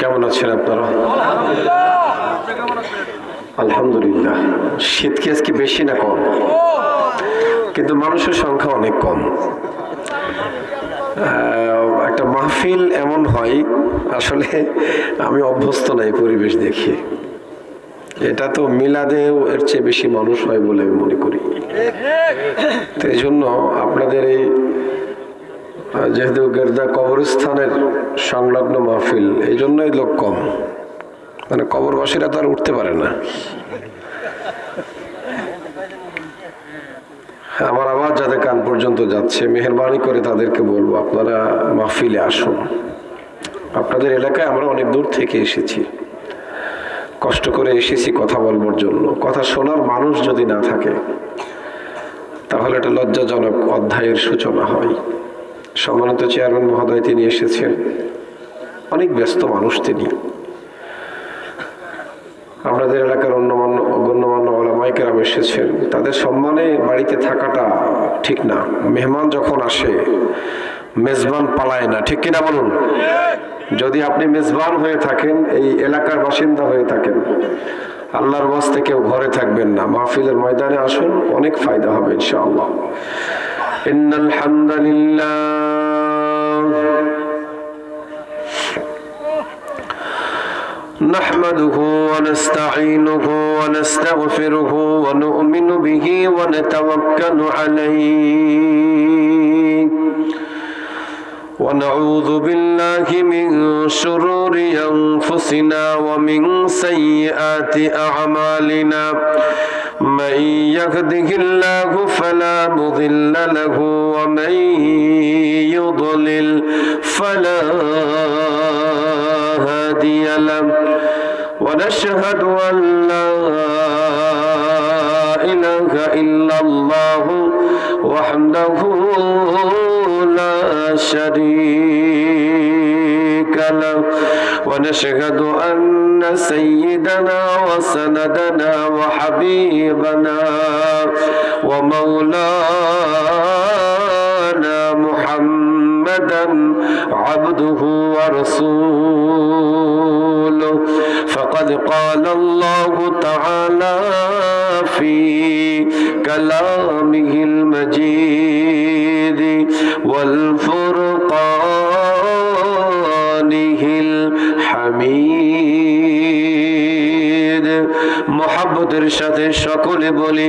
কেমন আছেন আপনারা? আলহামদুলিল্লাহ। শীত কি আজকে বেশি না কম? কিন্তু মানুষের সংখ্যা অনেক কম। একটা মাহফিল এমন হয়, আসলে আমি অভ্যস্ত নাই পরিবেশ দেখি। এটা তো মিলাদেও এর চেয়ে বেশি মানুষ হয় বলে আমি মনে করি। এই জন্য আপনাদের এই যেহেতু গেরদা কবরস্থানের সংলগ্ন মাহফিল, এই জন্যই লোক কম। মানে কবরবাসীরা তো আর উঠতে পারে না। আমার আওয়াজ যাদের কান পর্যন্ত যাচ্ছে, মেহরবানি করে তাদেরকে বলব, আপনারা মাহফিলে আসুন। আপনাদের এলাকায় আমরা অনেক দূর থেকে এসেছি। কষ্ট করে এসেছি কথা বলবার জন্য। কথা শোনার মানুষ যদি না থাকে, তাহলে এটা লজ্জাজনক অধ্যায়ের সূচনা হয়। সম্মানিত চেয়ারম্যান মহোদয়, তিনি এসেছেন। অনেক ব্যস্ত মানুষ তিনি। আপনাদের এলাকার অন্যমান্য, গণ্যমান্য ওলামাইকেরাম এসেছেন। তাদের সম্মানে বাড়িতে থাকাটা ঠিক না। মেহমান যখন আসে, মেজবান পালায় না। ঠিক কিনা বলুন? যদি আপনি মেজবান হয়ে থাকেন, এই এলাকার বাসিন্দা হয়ে থাকেন, আল্লাহর বাস্তে কেউ ঘরে থাকবেন না। মাহফিলের ময়দানে আসুন, অনেক ফায়দা হবে, ইনশাআল্লাহ। إن الحمد لله نحمده ونستعينه ونستغفره ونؤمن به ونتوكل عليه ونعوذ بالله من شرور أنفسنا ومن سيئات أعمالنا. من يهده الله فلا مضل له ومن يضلل فلا هادي له. ونشهد أن لا إله إلا الله وحده لا شريك له. ونشهد أن سيدنا وسندنا وحبيبنا ومولانا محمدا عبده ورسوله. فقد قال الله تعالى في كلامه المجيد. সাথে সকলে বলি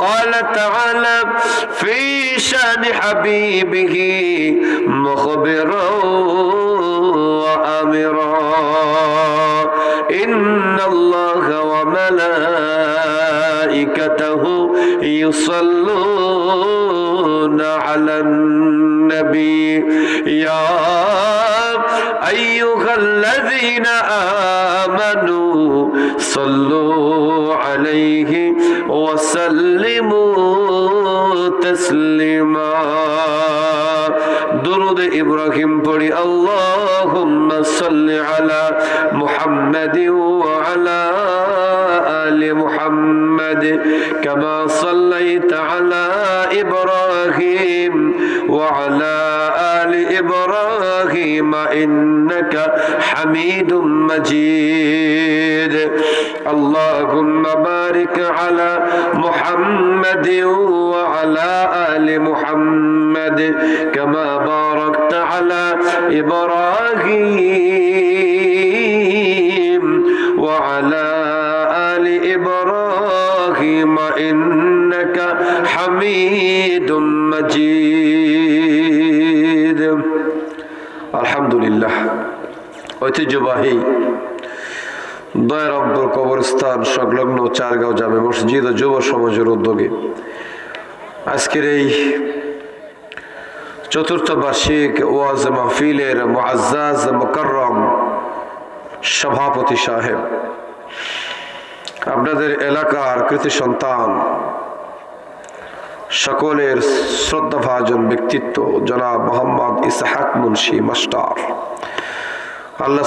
وقال تعالى في شأن حبيبه مخبرا وأمرا. إن الله وملائكته يصلون على النبي. يا أيها الذين آمنوا صلوا عليه وسلموا تسليما. درود إبراهيم بڑي اللهم صل على محمد وعلى آل محمد كما صليت على إبراهيم. وعلى آل إبراهيم إنك حميد مجيد. اللهم بارك على محمد وعلى آل محمد كما باركت على إبراهيم وعلى آل إبراهيم إنك حميد مجيد মজিদ আলহামদুলিল্লাহ। ঐতিহ্যবাহী দয়ের অব্দুল কবরস্থান, সংলগ্ন চারগাঁও জামে মসজিদ ও যুব সমাজের উদ্যোগে আজকের এই চতুর্থ বার্ষিক ওয়াজ মাহফিলের মোয়াজ মোকাররম সভাপতি সাহেব। আপনাদের এলাকার কৃতি সন্তান সকলের শ্রদ্ধাভাজন ব্যক্তিত্ব জনাব মোহাম্মদ ইসহাক মুন্সি মাস্টার। আল্লাহ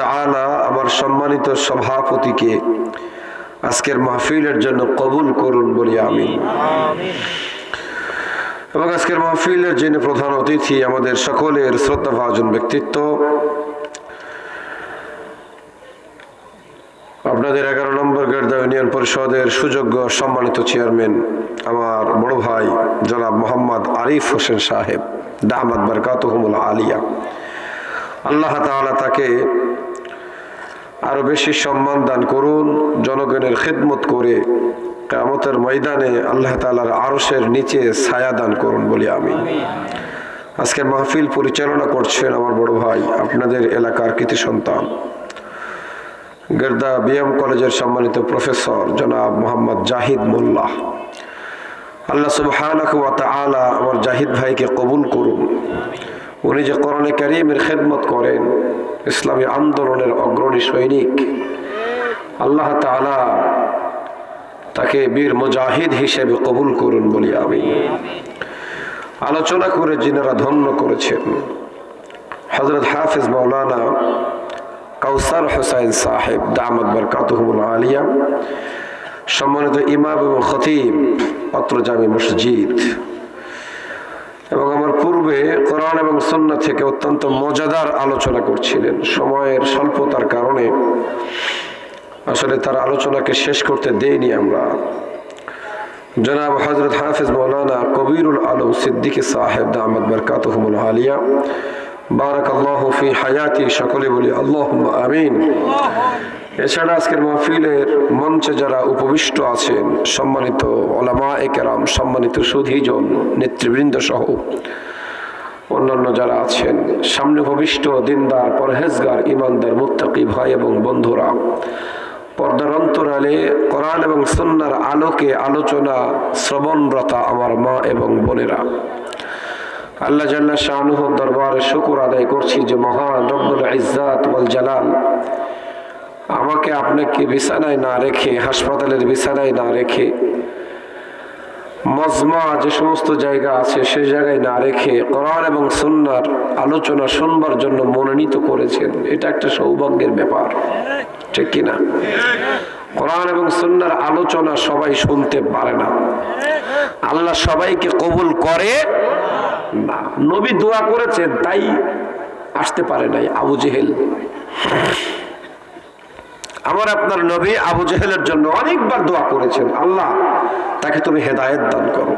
তাআলা আমার সম্মানিত সভাপতিকে আজকের মাহফিলের জন্য কবুল করুন বলি আমি এবং আজকের মাহফিলের যিনি প্রধান অতিথি, আমাদের সকলের শ্রদ্ধাভাজন ব্যক্তিত্ব আপনাদের এগারো নম্বর গেরদা ইউনিয়ন পরিষদের সুযোগ্য সম্মানিত চেয়ারম্যান, আমার বড় ভাই জনাব মোহাম্মদ আরিফ হোসেন সাহেব, দাহমাদ বরকাতহমুল আলিয়া। আল্লাহ তাআলা তাকে আরও বেশি সম্মান দান করুন, জনগণের খেদমত করে কেমতের ময়দানে আল্লাহ তালার আরসের নিচে ছায়া দান করুন বলি আমি। আজকে মাহফিল পরিচালনা করছেন আমার বড় ভাই, আপনাদের এলাকার কৃতি সন্তান। গেরদা বিএম কলেজের সম্মানিত প্রফেসর জনাব মোহাম্মদ জাহিদ মোল্লাহ। আল্লাহ তাআলা আমার জাহিদ ভাইকে কবুল করুন। উনি যে করণে কারিমের খেদমত করেন, ইসলামী আন্দোলনের অগ্রণী সৈনিক, আল্লাহ তাআলা তাকে বীর মুজাহিদ হিসেবে কবুল করুন বলি আমি। আলোচনা করে যিনারা ধন্য করেছেন হজরত হাফিজ মৌলানা কাউসার হোসাইন সাহেব দামদ বরকাতুহুল আলিয়া, সম্মানিত ইমাম এবং খতিব, অত্র জামি মসজিদ। এবং আমার পূর্বে কোরআন এবং সন্না থেকে অত্যন্ত মজাদার আলোচনা করছিলেন। সময়ের স্বল্পতার কারণে আসলে তার আলোচনাকে শেষ করতে দেইনি আমরা। জনাব হজরত হাফিজ মৌলানা কবিরুল আলম সিদ্দিকী সাহেব দামদ বরকাতুহুল আলিয়া বারাক আল্লাহ ফি হায়াতি সকলে বলি আল্লাহ আমিন। এছাড়া আজকের মাহফিলের মঞ্চে যারা উপবিষ্ট আছেন, সম্মানিত ওলামা একেরাম সম্মানিত সুধীজন, নেতৃবৃন্দ সহ অন্যান্য যারা আছেন, সামনে ভবিষ্ঠ দিনদার, পরহেজগার ইমানদার মুত্তাকি ভাই এবং বন্ধুরা, পর্দার অন্তরালে এবং সন্ন্যার আলোকে আলোচনা শ্রবণরতা আমার মা এবং বোনেরা। আল্লাহ জাল্লা শাহনুহ দরবারে শুকুর আদায় করছি যে মহান রব্বুল ইজ্জাত ওয়াল জালাল। আমাকে আপনাকে বিছানায় না রেখে, হাসপাতালের বিছানায় না রেখে, মজমা যে সমস্ত জায়গা আছে সে জায়গায় না রেখে কোরআন এবং সুন্নার আলোচনা শুনবার জন্য মনোনীত করেছেন। এটা একটা সৌভাগ্যের ব্যাপার। ঠিক কিনা? কোরআন এবং সুন্নার আলোচনা সবাই শুনতে পারে না। আল্লাহ সবাইকে কবুল করে। না নবী দোয়া করেছেন তাই আসতে পারে নাই আবু জেহেল। আমার আপনার নবী আবু জেহেলের জন্য অনেকবার দোয়া করেছেন, আল্লাহ, তাকে তুমি হেদায়ত দান করো।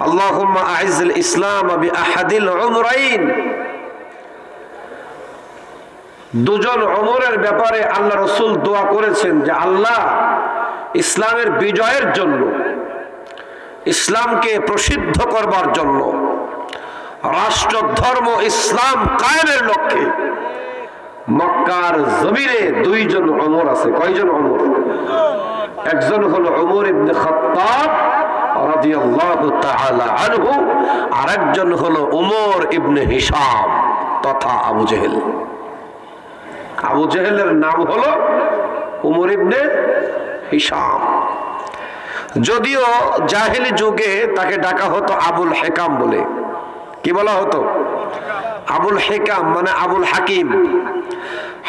আল্লাহ আইজুল ইসলাম আবি আহাদিল উমরাইন। দুজন অমরের ব্যাপারে আল্লাহ রসুল দোয়া করেছেন যে, আল্লাহ, ইসলামের বিজয়ের জন্য, ইসলামকে প্রসিদ্ধ করবার জন্য রাষ্ট্র ধর্ম ইসলাম কায়েমের লক্ষ্যে মক্কার জমিনে দুইজন অমর আছে। কয়জন অমর একজন হলো অমর ইবনে খাত্তাব রাদিয়াল্লাহু তাআলা আনহু, আরেকজন হলো উমর ইবনে হিশাম তথা আবু জেহেল। আবু জেহেলের নাম হলো উমর ইবনে হিসাম যদিও জাহেলি যুগে তাকে ডাকা হতো আবুল হেকাম বলে। কি বলা হতো? আবুল হেকাম মানে আবুল হাকিম।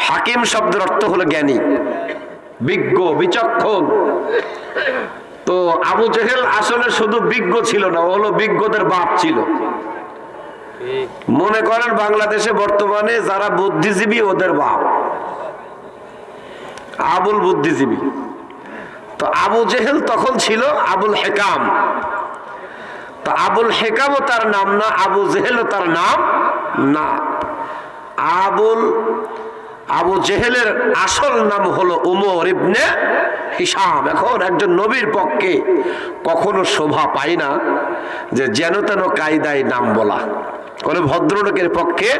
হাকিম শব্দের অর্থ হলো জ্ঞানী, বিজ্ঞ, বিচক্ষণ। তো আবু জেহেল আসলে শুধু বিজ্ঞ ছিল না হলো বিজ্ঞদের বাপ ছিল। মনে করেন বাংলাদেশে বর্তমানে যারা বুদ্ধিজীবী, ওদের বাপ। আবুল বুদ্ধিজীবী। তো আবু জেহেল তখন ছিল আবুল হেকাম। আবুল হেকামও তার নাম না, আবু জেহেলও তার নাম না। আবুল, আবু জেহেলের আসল নাম হলো উমর ইবনে হিসাম এখন একজন নবীর পক্ষে কখনো শোভা পায় না যে যেন তেন কায়দায় নাম বলা। কোনো ভদ্রলোকের পক্ষে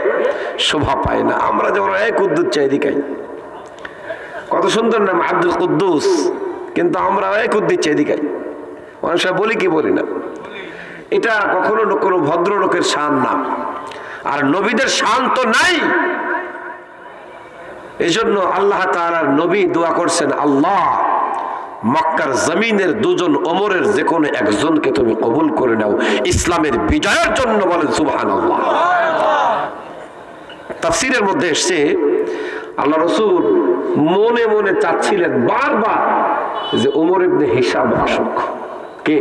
শোভা পায় না। আমরা যেমন এক উদ্দুত চাই দিকাই কত সুন্দর নাম, আব্দুল কুদ্দুস। কিন্তু আমরা এক উদ্দিত চাই দিকাই অনেক সময় বলি কি বলি না? এটা কখনো কোনো ভদ্রলোকের শান না। আর নবীদের শান তো নাই। এই জন্য আল্লাহ তালার নবী দোয়া করছেন, আল্লাহ, মক্কার জমিনের দুজন ওমরের যে কোনো একজনকে তুমি কবুল করে নাও। ইসলামের বিজয়ের জন্য বলেন সুবাহান আল্লাহ তাফসিরের মধ্যে এসছে, আল্লাহ রসুল মনে মনে চাচ্ছিলেন বারবার যে ওমর ইবনে হিসাব আসুক। কে?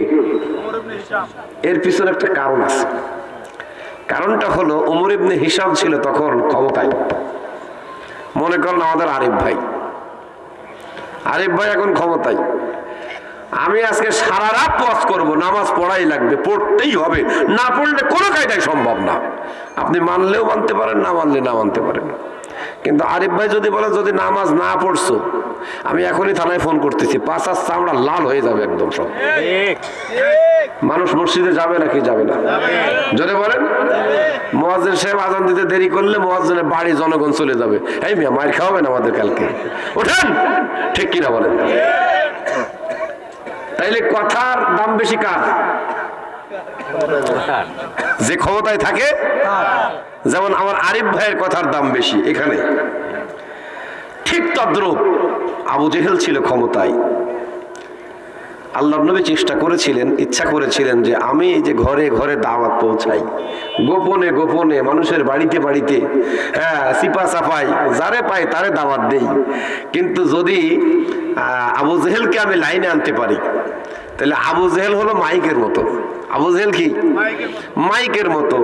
এর পিছনে একটা কারণ আছে। কারণটা হলো ওমর ইবনে হিসাব ছিল তখন ক্ষমতায়। মনে করেন আমাদের আরিফ ভাই। আরিফ ভাই এখন ক্ষমতায়। আমি আজকে সারা রাত ওয়াজ করব, নামাজ পড়াই লাগবে, পড়তেই হবে। না পড়লে কোনো কায়দায় সম্ভব না। আপনি মানলেও মানতে পারেন, না মানলে না মানতে পারেন। কিন্তু আরিফ ভাই যদি বলে, যদি নামাজ না পড়ছো, আমি এখনই থানায় ফোন করতেছি। পাঁচ আস চামড়া লাল হয়ে যাবে একদম সব। মানুষ মসজিদে যাবে নাকি যাবে না? জোরে বলেন। মোয়াজ্জেন সাহেব আজান দিতে দেরি করলে মোয়াজ্জেনের বাড়ি জনগণ চলে যাবে। এই মিয়া, মায়ের খাওয়াবেন আমাদের কালকে? ওঠেন! ঠিক কিনা বলেন। তাইলে কথার দাম বেশি কার? যে ক্ষমতায় থাকে, যেমন আমার আরিফ ভাইয়ের কথার দাম বেশি এখানে। ঠিক তদ্রুপ আবু জেহেল ছিল ক্ষমতায়। আল্লাহ নবী চেষ্টা করেছিলেন, ইচ্ছা করেছিলেন যে আমি যে ঘরে ঘরে দাওয়াত পৌঁছাই। গোপনে গোপনে মানুষের বাড়িতে বাড়িতে হ্যাঁ সিপা সাফাই, যারে পাই তারে দাওয়াত দেই। কিন্তু যদি আবু জেহেলকে আমি লাইনে আনতে পারি, তাহলে আবু জেহেল হলো মাইকের মতো। আবু জেহেল কি? মাইকের মতো।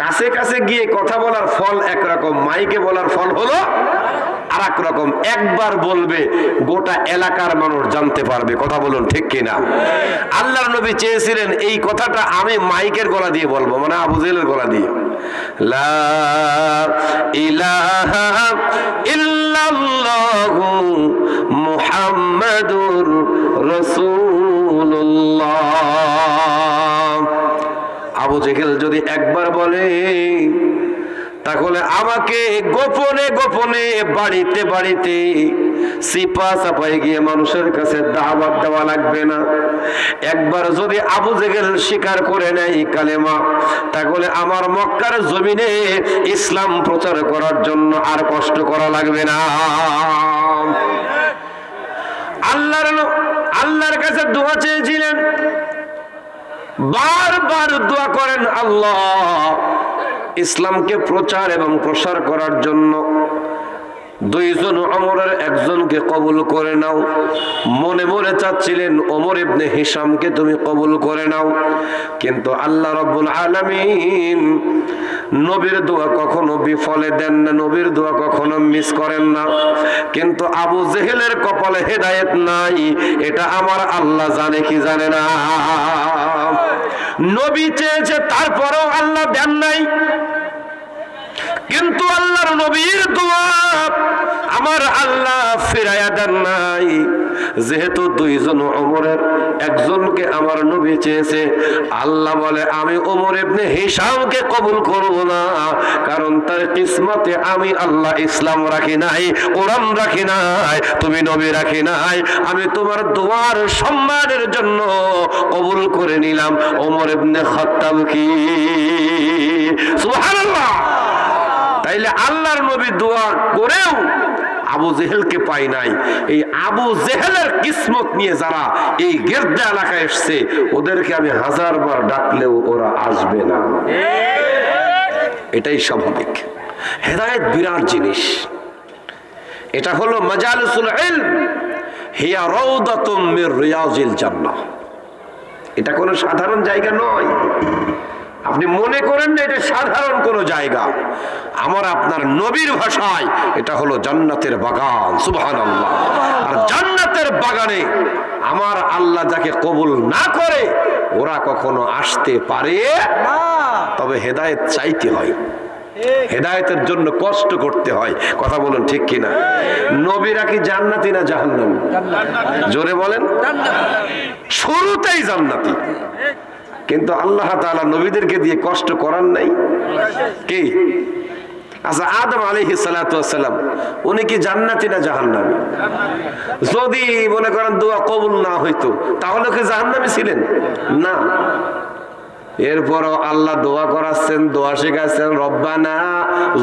কাছে কাছে গিয়ে কথা বলার ফল একরকম, মাইকে বলার ফল হলো আর এক রকম একবার বলবে, গোটা এলাকার মানুষ জানতে পারবে, কথা বলুন ঠিক কিনা? আল্লাহর নবী চেয়েছিলেন, এই কথাটা আমি মাইকের গলা দিয়ে বলব মানে আবু জেলের গলা দিয়ে। লা ইলাহা আবু জেহেল যদি একবার বলে, তাহলে আমাকে গোপনে গোপনে বাড়িতে বাড়িতে সিপা চাপাই গিয়ে মানুষের কাছে দাওয়াত দেওয়া লাগবে না। একবার যদি আবু জেগেল স্বীকার করে নেয় কালেমা, তাহলে আমার মক্কার জমিনে ইসলাম প্রচার করার জন্য আর কষ্ট করা লাগবে না। আল্লাহর আল্লাহর কাছে দোয়া চেয়েছিলেন। বারবার দোয়া করেন আল্লাহ। ইসলামকে প্রচার এবং প্রসার করার জন্য দুইজন অমরের একজনকে কবুল করে নাও। মনে মনে চাচ্ছিলেন, ওমর ইবনে হিসামকে তুমি কবুল করে নাও। কিন্তু আল্লাহ রব্বুল আলামিন নবীর দোয়া কখনো বিফলে দেন না, নবীর দোয়া কখনো মিস করেন না। কিন্তু আবু জেহেলের কপালে হেদায়েত নাই, এটা আমার আল্লাহ জানে কি জানে না। নবী চেয়েছে, তারপরেও আল্লাহ দেন নাই। কিন্তু আল্লাহর নবীর দোয়া আমার আল্লাহ ফিরাইয়া দেন নাই। যেহেতু দুইজন ওমরের, একজনকে আমার নবী চেয়েছে, আল্লাহ বলে, আমি ওমর ইবনে হিসামকে কবুল করব না, কারণ তার কিসমতে আমি আল্লাহ ইসলাম রাখি নাই ওরাম রাখি নাই, তুমি নবী রাখি নাই। আমি তোমার দোয়ার সম্মানের জন্য কবুল করে নিলাম। ওমর ইবনে খাত্তাব কি? সুবহানাল্লাহ! তাইলে আল্লাহর নবী দোয়া করেও আবু জেহেলকে পাই নাই। এই আবু জেহেলের কিসমত নিয়ে যারা এই গেরদা এলাকায় এসছে, ওদেরকে আমি হাজার বার ডাকলেও ওরা আসবে না। এটাই স্বাভাবিক। হেদায়েত বিরাট জিনিস। এটা হলো মাজালিসুল ইলম। হিয়া রাউদাতুম মির রিয়াজিল জান্নাহ। এটা কোনো সাধারণ জায়গা নয়। আপনি মনে করেন না এটা সাধারণ কোনো জায়গা। আমার আপনার নবীর ভাষায় এটা হলো জান্নাতের বাগান সুবহানাল্লাহ। আর জান্নাতের বাগানে আমার আল্লাহ যাকে কবুল না করে ওরা কখনো আসতে পারে তবে হেদায়েত চাইতে হয়। হেদায়তের জন্য কষ্ট করতে হয়। কথা বলুন ঠিক কিনা? নবীরা কি জান্নাতি না জাহান্নামী? জোরে বলেন। শুরুতেই জান্নাতি। কিন্তু আল্লাহ তাআলা নবীদেরকে দিয়ে কষ্ট করার নাই। কি? আচ্ছা আদম আলাইহি সালাম উনি কি জান্নাতি না জাহান্নামী? যদি মনে করেন দোয়া কবুল না হইতো, তাহলে কি জাহান্নামী ছিলেন? না। এরপরও আল্লাহ দোয়া করাচ্ছেন, দোয়া শেখাচ্ছেন, রব্বানা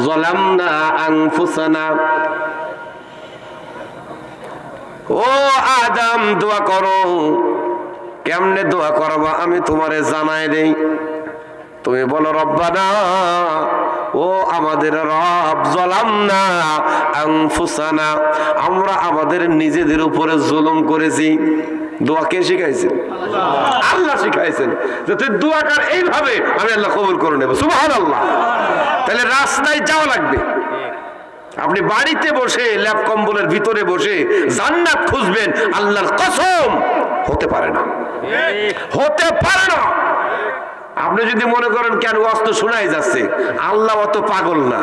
জলামনা আনফুসানা। ও আদম, দোয়া করো। কেমনে দোয়া করবা আমি তোমারে জানাই দেই। তুমি বলো রব্বানা ও আমাদের রব জলাম না আনফুসানা। আমরা আমাদের নিজেদের উপরে জুলুম করেছি। দোয়া কে শিখাইছেন? আল্লাহ। শিখাইছেন। যে তুই দোয়া কর এইভাবে আমি আল্লাহ কবুল করে নেব। সুবহানাল্লাহ। তাহলে রাস্তায় যাওয়া লাগবে। আপনি বাড়িতে বসে ল্যাপ কম্বলের ভিতরে বসে জান্নাত খুঁজবেন আল্লাহর কসম হতে পারে না। হতে পারে না। আপনি যদি মনে করেন কেন অস্ত্র শোনাই যাচ্ছে আল্লাহ অত পাগল না।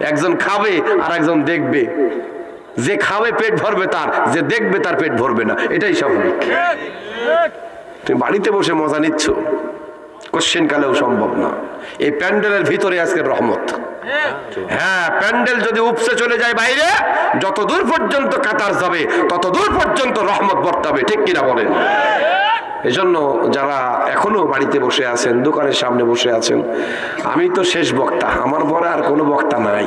একজন খাবে আর একজন দেখবে। যে খাবে পেট ভরবে তার যে দেখবে তার পেট ভরবে না। এটাই স্বাভাবিক। তুমি বাড়িতে বসে মজা নিচ্ছ। কোশ্চেন কালেও সম্ভব না। এই প্যান্ডেলের ভিতরে আজকে রহমত। হ্যাঁ প্যান্ডেল যদি উপসে চলে যায় বাইরে, যত দূর পর্যন্ত কাতার যাবে, তত দূর পর্যন্ত রহমত বর্তাবে, ঠিক কিনা বলেন? এই জন্য যারা এখনও বাড়িতে বসে আছেন, দোকানের সামনে বসে আছেন, আমি তো শেষ বক্তা, আমার পরে আর কোনো বক্তা নাই।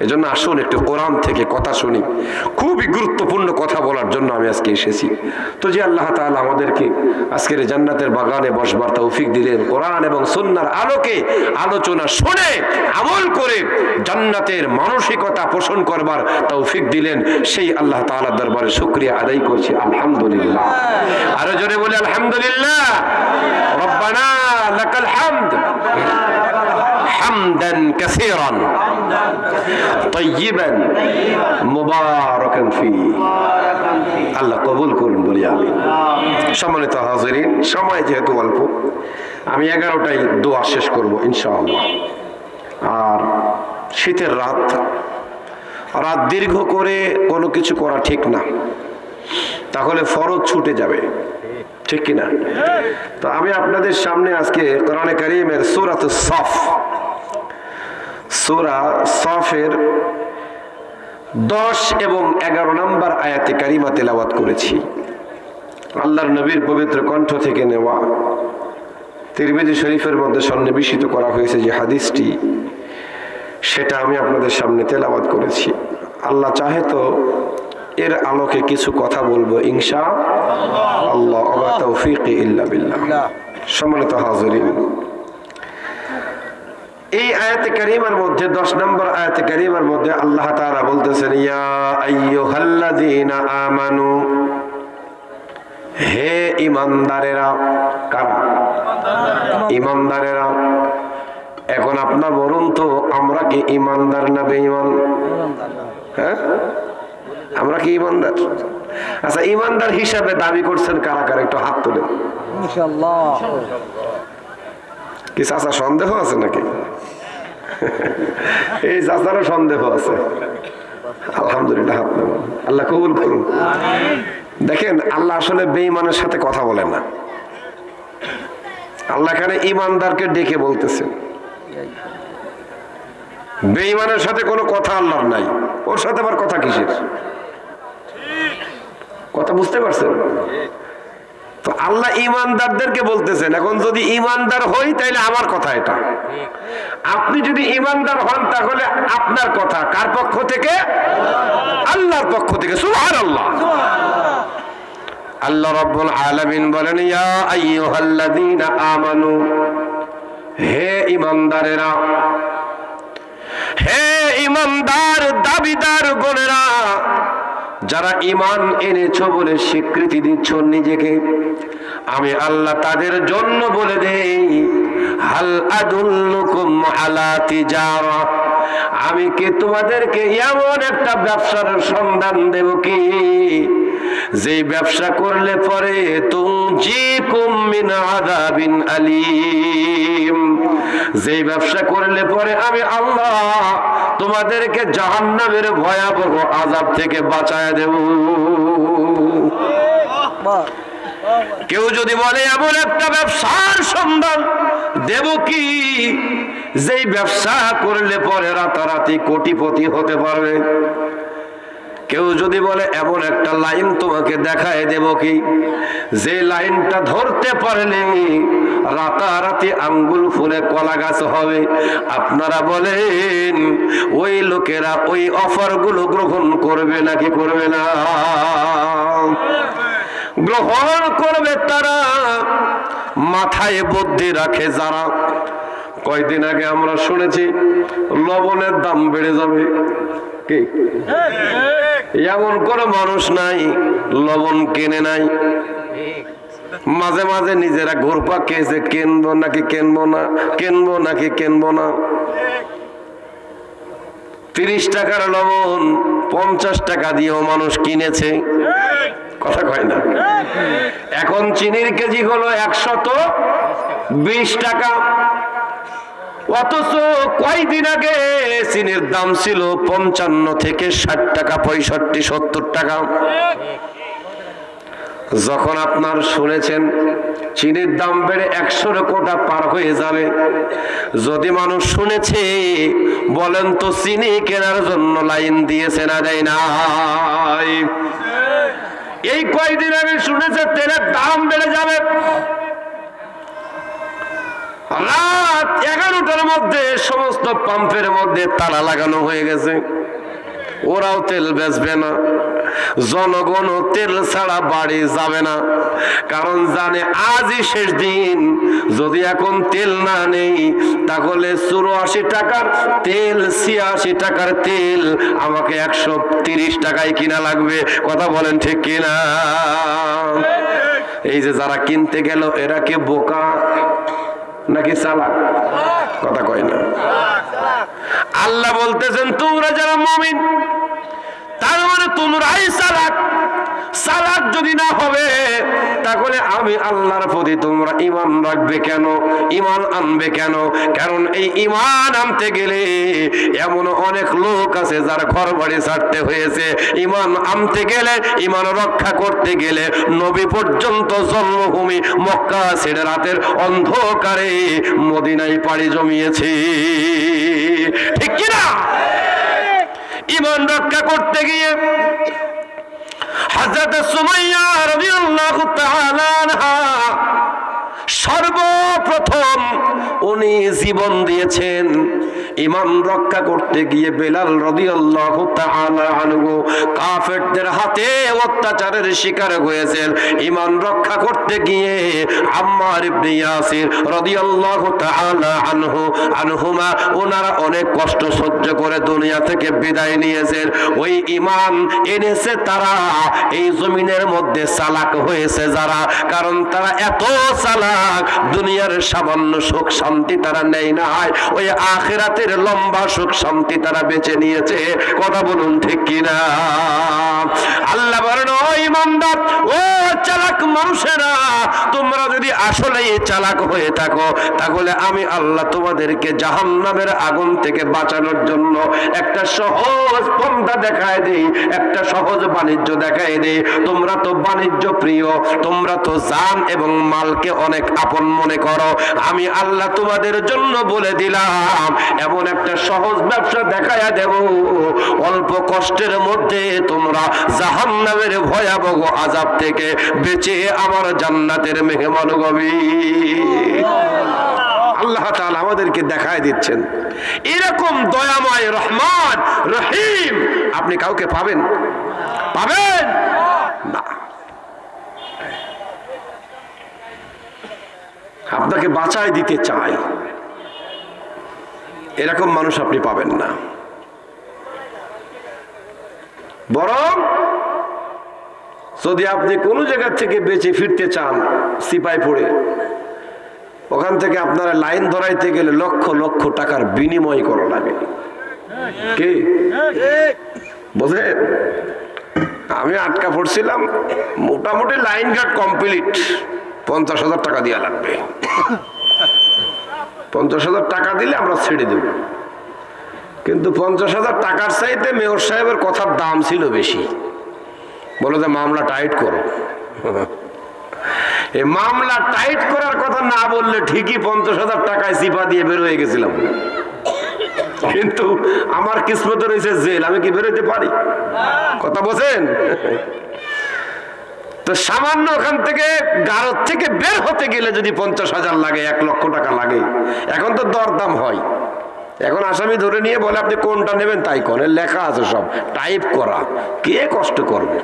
এজন্য আসুন একটু কোরআন থেকে কথা শুনি। খুবই গুরুত্বপূর্ণ কথা বলার জন্য আমি আজকে এসেছি। তো যে আল্লাহ তাআলা আমাদেরকে আজকের জান্নাতের বাগানে বসবার তৌফিক দিলেন, কোরআন এবং সুন্নার আলোকে আলোচনা শুনে, আমল করে জান্নাতের মানসিকতা পোষণ করবার তৌফিক দিলেন, সেই আল্লাহ তাআলার দরবারে শুকরিয়া আদায় করছি, আলহামদুলিল্লাহ। আরও জোরে বলে, আলহামদুলিল্লাহ। রব্বানা লাকাল হামদ। حمدا كثيرا طيبا مباركا فيه আল্লাহ কবুল করুন বলি আমি সম্মানিত হাজিরিন সময় যেহেতু অল্প আমি এগারোটাই দোয়া শেষ করব ইনশাআল্লাহ আর শীতের রাত রাত দীর্ঘ করে কোনো কিছু করা ঠিক না তাহলে ফরজ ছুটে যাবে ঠিক কিনা তো আমি আপনাদের সামনে আজকে কোরআনে কারিমের সুরাত সফ সুরা সফের দশ এবং এগারো নম্বর আয়াতে কারিমা তেলাওয়াত করেছি। আল্লাহর নবীর পবিত্র কণ্ঠ থেকে নেওয়া। তিরমিজি শরীফের মধ্যে সন্নিবেশিত করা হয়েছে যে হাদিসটি, সেটা আমি আপনাদের সামনে তেলাওয়াত করেছি। আল্লাহ চাহে তো এর আলোকে কিছু কথা বলব, ইনশা আল্লাহ। সম্মানিত হাজরিন এই আয়াতে কারিমার মধ্যে দশ নম্বর আয়াতে কারিমার মধ্যে আল্লাহ তারা বলতেছেন ইয়া আমানু হে ইমানদারেরা কারা ইমানদারেরা এখন আপনার বলুন তো আমরা কি ইমানদার না বেঈমান? হ্যাঁ? আমরা কি ইমানদার আচ্ছা ইমানদার হিসাবে দাবি করছেন কারা কারা? একটু হাত তুলে কি চাচা সন্দেহ আছে নাকি? এই চাচারও সন্দেহ আছে। আলহামদুলিল্লাহ। আল্লাহ কবুল করুন দেখেন, আল্লাহ আসলে বেঈমানের সাথে কথা বলে না। আল্লাহ এখানে ইমানদারকে ডেকে বলতেছেন বেঈমানের সাথে কোনো কথা আল্লাহর নাই। ওর সাথে আবার কথা কিসের? কথা বুঝতে পারছেন? তো আল্লাহ ইমানদারদেরকে বলতেছেন, এখন যদি ইমানদার হই তাহলে আমার কথা এটা। আপনি যদি ইমানদার হন তাহলে আপনার কথা, কার পক্ষ থেকে? আল্লাহর পক্ষ থেকে সুহার আল্লাহ আল্লাহ রব্বুল আলামিন বলেন, ইয়া আইয়ুহাল্লাযীনা আমানু, হে ইমানদারেরা, হে ইমানদার দাবিদার গোনেরা যারা ইমান এনেছ বলে স্বীকৃতি দিচ্ছ নিজেকে, আমি আল্লাহ তাদের জন্য বলে দেই আমি কি তোমাদেরকে এমন একটা ব্যবসার সন্ধান দেব কি? যে ব্যবসা করলে পরে যে ব্যবসা করলে পরে আমি আল্লাহ তোমাদেরকে জাহান্নামের ভয়াবহ আজাব থেকে বাঁচায় দেব। কেউ যদি বলে, এমন একটা ব্যবসার সন্ধান দেব কি? যেই ব্যবসা করলে পরে রাতারাতি কোটিপতি হতে পারবে। কেউ যদি বলে, এমন একটা লাইন তোমাকে দেখায় দেব কি? যে লাইনটা ধরতে পারলে রাতারাতি আঙ্গুল ফুলে কলা গাছ হবে। আপনারা বলেন, ওই লোকেরা ওই অফারগুলো গ্রহণ করবে নাকি করবে না? গ্রহণ করবে তারা, মাথায় বুদ্ধি রাখে যারা। কয়দিন আগে আমরা শুনেছি, লবণের দাম বেড়ে যাবে। কি? এমন কোন মানুষ নাই, লবণ কেনে নাই। মাঝে মাঝে নিজেরা ঘুরপা খেয়েছে, কেনবো নাকি কেনবো না, কেনবো নাকি কেনবো না। তিরিশ টাকার লবণ, পঞ্চাশ টাকা দিয়েও মানুষ কিনেছে। কথা কয় না। এখন চিনির কেজি হলো একশত বিশ টাকা। অথচ কয়দিন আগে চিনির দাম ছিল পঞ্চান্ন থেকে ষাট টাকা, পঁয়ষট্টি, সত্তর টাকা। যখন আপনার শুনেছেন, চিনির দাম বেড়ে একশোর কোটা পার হয়ে যাবে। যদি মানুষ শুনেছে, বলেন তো চিনি কেনার জন্য লাইন দিয়েছে না দেয় নাই। এই কয়দিন আগে শুনেছে, তেলের দাম বেড়ে যাবে। রাত এগারোটার মধ্যে সমস্ত পাম্পের মধ্যে তালা লাগানো হয়ে গেছে। ওরাও তেল বেচবে না। জনগণ তেল ছাড়া বাড়ি যাবে না। কারণ জানে আজই শেষ দিন। যদি এখন তেল না নেই, তাহলে চুরাশি টাকার তেল, ছিয়াশি টাকার তেল আমাকে একশো তিরিশ টাকায় কিনা লাগবে। কথা বলেন ঠিক কিনা? এই যে যারা কিনতে গেল, এরা কে বোকা? নাকি চালাক? কথা কয় না। আল্লাহ বলতেছেন তোমরা যারা মমিন তার মানে তোমরাই সালাদ সালাদ যদি না হবে, তাহলে আমি আল্লাহর প্রতি তোমরা ইমান রাখবে কেন? ইমান আনবে কেন? কারণ এই ইমান আনতে গেলে এমন অনেক লোক আছে যার ঘর বাড়ি ছাড়তে হয়েছে। ইমান আনতে গেলে ইমান রক্ষা করতে গেলে নবী পর্যন্ত জন্মভূমি মক্কা ছেড়ে রাতের অন্ধকারে মদিনায় পাড়ি জমিয়েছে। ঠিক কিনা? ইমান রক্ষা করতে গিয়ে হযরত সুমাইয়া তাআলা সর্বপ্রথম উনি জীবন দিয়েছেন। ইমান রক্ষা করতে গিয়ে বেলাল রাদিয়াল্লাহু কাফেরদের হাতে অত্যাচারের শিকার হয়েছেন। ইমান রক্ষা করতে গিয়ে আম্মার ইবনে ইয়াসির রাদিয়াল্লাহু আনহু, আনহুমা ওনারা অনেক কষ্ট সহ্য করে দুনিয়া থেকে বিদায় নিয়েছেন। ওই ইমান এনেছে তারা, এই জমিনের মধ্যে চালাক হয়েছে যারা, কারণ তারা এত চালাক দুনিয়ার সামান্য সুখ শান্তি তারা নেই। না ওই আখেরাতের লম্বা সুখ শান্তি তারা বেঁচে নিয়েছে। কথা বলুন ঠিক কিনা? আল্লাহ বলেন, ও ইমানদার, ও চালাক মানুষেরা তোমরা যদি আসলে চালাক হয়ে থাকো, তাহলে আমি আল্লাহ তোমাদেরকে জাহান্নামের আগুন থেকে বাঁচানোর জন্য একটা সহজ পন্থা দেখায় দেই, একটা সহজ বাণিজ্য দেখায় দেই। তোমরা তো বাণিজ্য প্রিয়, তোমরা তো জান এবং মালকে অনেক আপন মনে করো। আমি আল্লাহ তোমাদের জন্য বলে দিলাম, এমন একটা সহজ ব্যবসা দেখায়া দেব। অল্প কষ্টের মধ্যে তোমরা জাহান্নামের ভয়াবহ আজাব থেকে বেঁচে আমার জান্নাতের মেহমান আল্লাহ আমাদেরকে দেখায় দিচ্ছেন। এরকম দয়াময় রহমান, রহিম আপনি কাউকে পাবেন? পাবেন? না। আপনাকে বাঁচায় দিতে চাই। এরকম মানুষ আপনি পাবেন না। বরং যদি আপনি কোনো জায়গা থেকে বেঁচে ফিরতে চান সিপাই পড়ে ওখান থেকে আপনারা লাইন ধরাইতে গেলে লক্ষ লক্ষ টাকার বিনিময় করা লাগে। কি? আমি আটকা পড়ছিলাম, মোটামুটি লাইন গার্ড কমপ্লিট। পঞ্চাশ হাজার টাকা দেওয়া লাগবে। পঞ্চাশ হাজার টাকা দিলে আমরা ছেড়ে দেব। কিন্তু পঞ্চাশ হাজার টাকার চাইতে মেয়র সাহেবের কথার দাম ছিল বেশি। বলো যে মামলা টাইট করো। এই মামলা টাইট করার কথা না বললে ঠিকই পঞ্চাশ হাজার টাকায় সিপা দিয়ে বের হয়ে গেছিলাম। কিন্তু আমার কিসমত রয়েছে জেল, আমি কি বেরোতে পারি? কথা বোঝেন তো সামান্য ওখান থেকে গারদ থেকে বের হতে গেলে যদি পঞ্চাশ হাজার লাগে, এক লক্ষ টাকা লাগে। এখন তো দরদাম হয়। এখন আসামি ধরে নিয়ে বলে, আপনি কোনটা নেবেন? তাই করেন। লেখা আছে সব। টাইপ করা। কে কষ্ট করবে?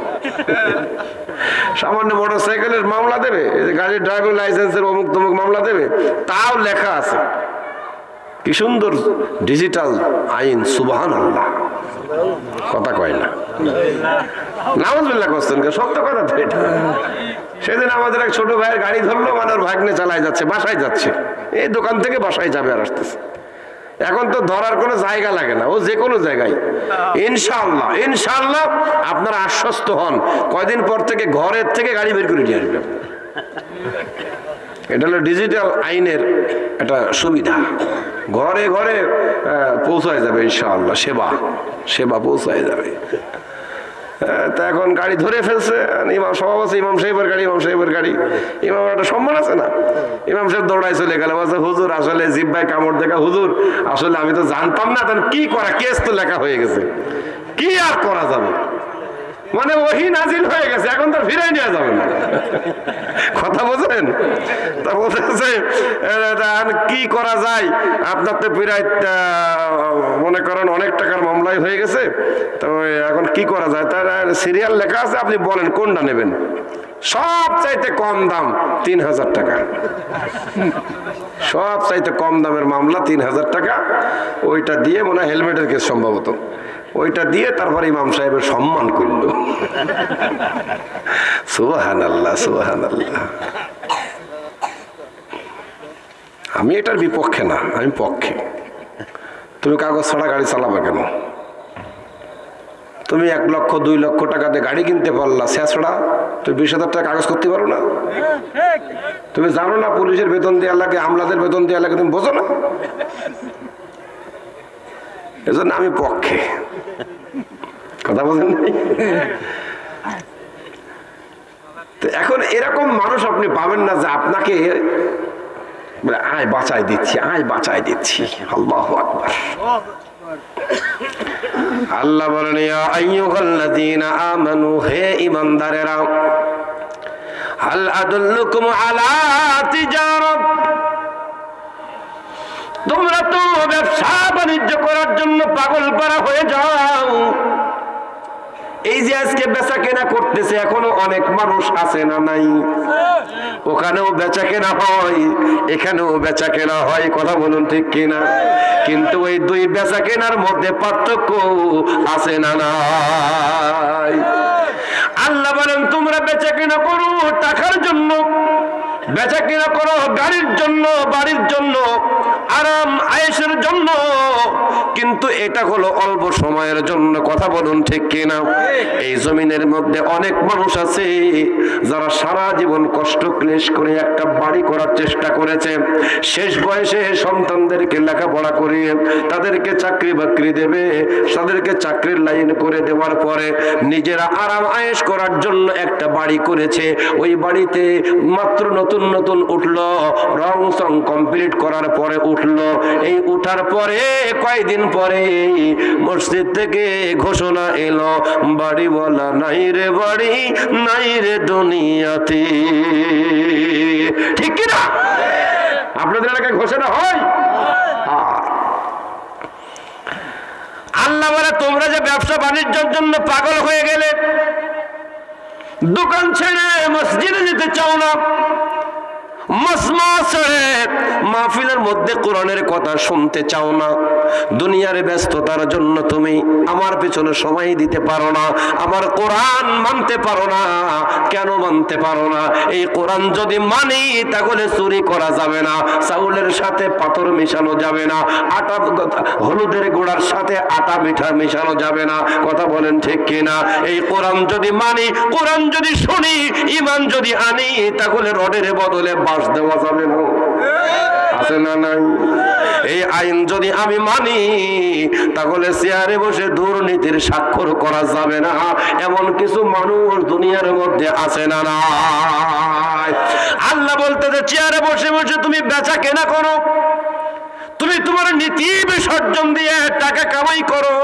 সামান্য মোটর সাইকেলের মামলা দেবে গাড়ির ড্রাইভিং লাইসেন্সের অমুক তমুক মামলা দেবে, তাও লেখা আছে। কি সুন্দর ডিজিটাল আইন সুবাহান আল্লাহ কথা কয় না। কথা সেদিন আমাদের এক ছোট ভাইয়ের গাড়ি ধরলো মানে ভাগ্নে চালায় যাচ্ছে, বাসায় যাচ্ছে। এই দোকান থেকে বাসায় যাবে আর আসতেছে। এখন তো ধরার কোনো জায়গা লাগে না, ও যে কোনো জায়গায়। ইনশাল্লাহ ইনশাল্লাহ আপনারা আশ্বস্ত হন, কয়দিন পর থেকে ঘরের থেকে গাড়ি বের করে নিয়ে আসবে এটা হলো ডিজিটাল আইনের একটা সুবিধা। ঘরে ঘরে পৌঁছায় যাবে ইনশাআল্লাহ, সেবা সেবা পৌঁছায় যাবে। তা এখন গাড়ি ধরে ফেলছে ইমাম সব আছে, ইমাম সাহেবের গাড়ি, ইমাম সাহেবের গাড়ি। ইমাম একটা সম্মান আছে না? ইমাম সাহেব দৌড়ায় চলে গেল, বলছে, হুজুর, আসলে জিব্বাই কামড় দেখা, হুজুর, আসলে আমি তো জানতাম না, তাহলে কি করা? কেস তো লেখা হয়ে গেছে। কি আর করা যাবে? মানে ওহি নাজিল হয়ে গেছে, এখন তো ফিরে নেওয়া যাবে কথা বোঝেন তা বলতেছে কি করা যায়? আপনার তো প্রায় মনে করেন অনেক টাকার মামলাই হয়ে গেছে, তো এখন কি করা যায়? তার সিরিয়াল লেখা আছে, আপনি বলেন, কোনটা নেবেন? সব চাইতে কম দাম তিন হাজার টাকা। সব চাইতে কম দামের মামলা তিন হাজার টাকা। ওইটা দিয়ে মনে হয় হেলমেটের কেস সম্ভবত। ওইটা দিয়ে তারপর ইমাম সাহেবের সম্মান করল। সুবাহান আল্লাহ সুবাহান আল্লাহ আমি এটার বিপক্ষে না, আমি পক্ষে। তুমি কাগজ ছাড়া গাড়ি চালাবে কেন? তুমি এক লক্ষ, দুই লক্ষ টাকা দিয়ে গাড়ি কিনতে পারলা শেষড়া তুমি বিশ হাজার টাকা কাগজ করতে পারো না? তুমি জানো না পুলিশের বেতন দেওয়ার লাগে, আমলাদের বেতন দেওয়ার লাগে, তুমি বোঝো না? এজন্য আমি পক্ষে। কথা বলেন এখন এরকম মানুষ আপনি পাবেন না যে আপনাকে আয়, বাঁচাই দিচ্ছি, আয়, বাঁচাই দিচ্ছি। আল্লাহ আকবার। আল্লাহ বলেন আমানু, হে ঈমানদারেরা, হাল আদুল্লুকুম আলা তিজারাত? তোমরা তো ব্যবসা বাণিজ্য করার জন্য পাগল পারা হয়ে যাও। এই যে আজকে বেচা কেনা করতেছে, এখনও অনেক মানুষ আছে না নাই? ওখানেও বেচা কেনা হয়, এখানেও বেচা কেনা হয়, কথা বলুন ঠিক কিনা? কিন্তু ওই দুই বেচা কেনার মধ্যে পার্থক্য আছে না নাই? আল্লাহ বলেন, তোমরা বেচা কেনা করো টাকার জন্য। বেচা কেনা করো গাড়ির জন্য, বাড়ির জন্য, আরাম, আয়েসের জন্য। কিন্তু এটা হলো অল্প সময়ের জন্য, কথা বলুন ঠিক কিনা? এই জমিনের মধ্যে অনেক মানুষ আছে, যারা সারা জীবন কষ্ট ক্লেশ করে একটা বাড়ি করার চেষ্টা করেছে। শেষ বয়সে সন্তানদেরকে লেখাপড়া করিয়ে তাদেরকে চাকরি বাকরি দেবে। তাদেরকে চাকরির লাইন করে দেওয়ার পরে নিজেরা আরাম, আয়েস করার জন্য একটা বাড়ি করেছে। ওই বাড়িতে মাত্র নতুন নতুন নতুন উঠল, রং সং কমপ্লিট করার পরে উঠল। এই উঠার পরে, কয়দিন পরে মসজিদ থেকে ঘোষণা এলো, বাড়ি বলা নাই রে বাড়ি, নাই রে দুনিয়াতে। ঠিক কিনা? আপনাদের এলাকায় ঘোষণা হয় হ্যাঁ। আল্লাহ বলে, তোমরা যে ব্যবসা বাণিজ্যের জন্য পাগল হয়ে গেলে, দোকান ছেড়ে মসজিদে যেতে চাও না। মসমা ছেড়ে মাহফিলের মধ্যে কোরআনের কথা শুনতে চাও না। দুনিয়ার ব্যস্ততার জন্য তুমি আমার পেছনে সময় দিতে পারো না, আমার কোরআন মানতে পারো না। কেন মানতে পারো না? এই কোরআন যদি মানি, তাহলে চুরি করা যাবে না, চাউলের সাথে পাথর মেশানো যাবে না, আটা, হলুদের গোড়ার সাথে আটা মিঠা মেশানো যাবে না। কথা বলেন ঠিক কিনা? এই কোরআন যদি মানি, কোরআন যদি শুনি ইমান যদি আনি, তাহলে রডের বদলে বাস দেওয়া যাবে না। আছে না নাই? এই আইন যদি আমি মানি, তাহলে চেয়ারে বসে দুর্নীতির স্বাক্ষর করা যাবে না। এমন কিছু মানুষ দুনিয়ার মধ্যে আছে না নাই? আল্লাহ বলতে যে চেয়ারে বসে বসে তুমি বেচা কেনা করো, তুমি তোমার নীতি বিসর্জন দিয়ে টাকা কামাই করো।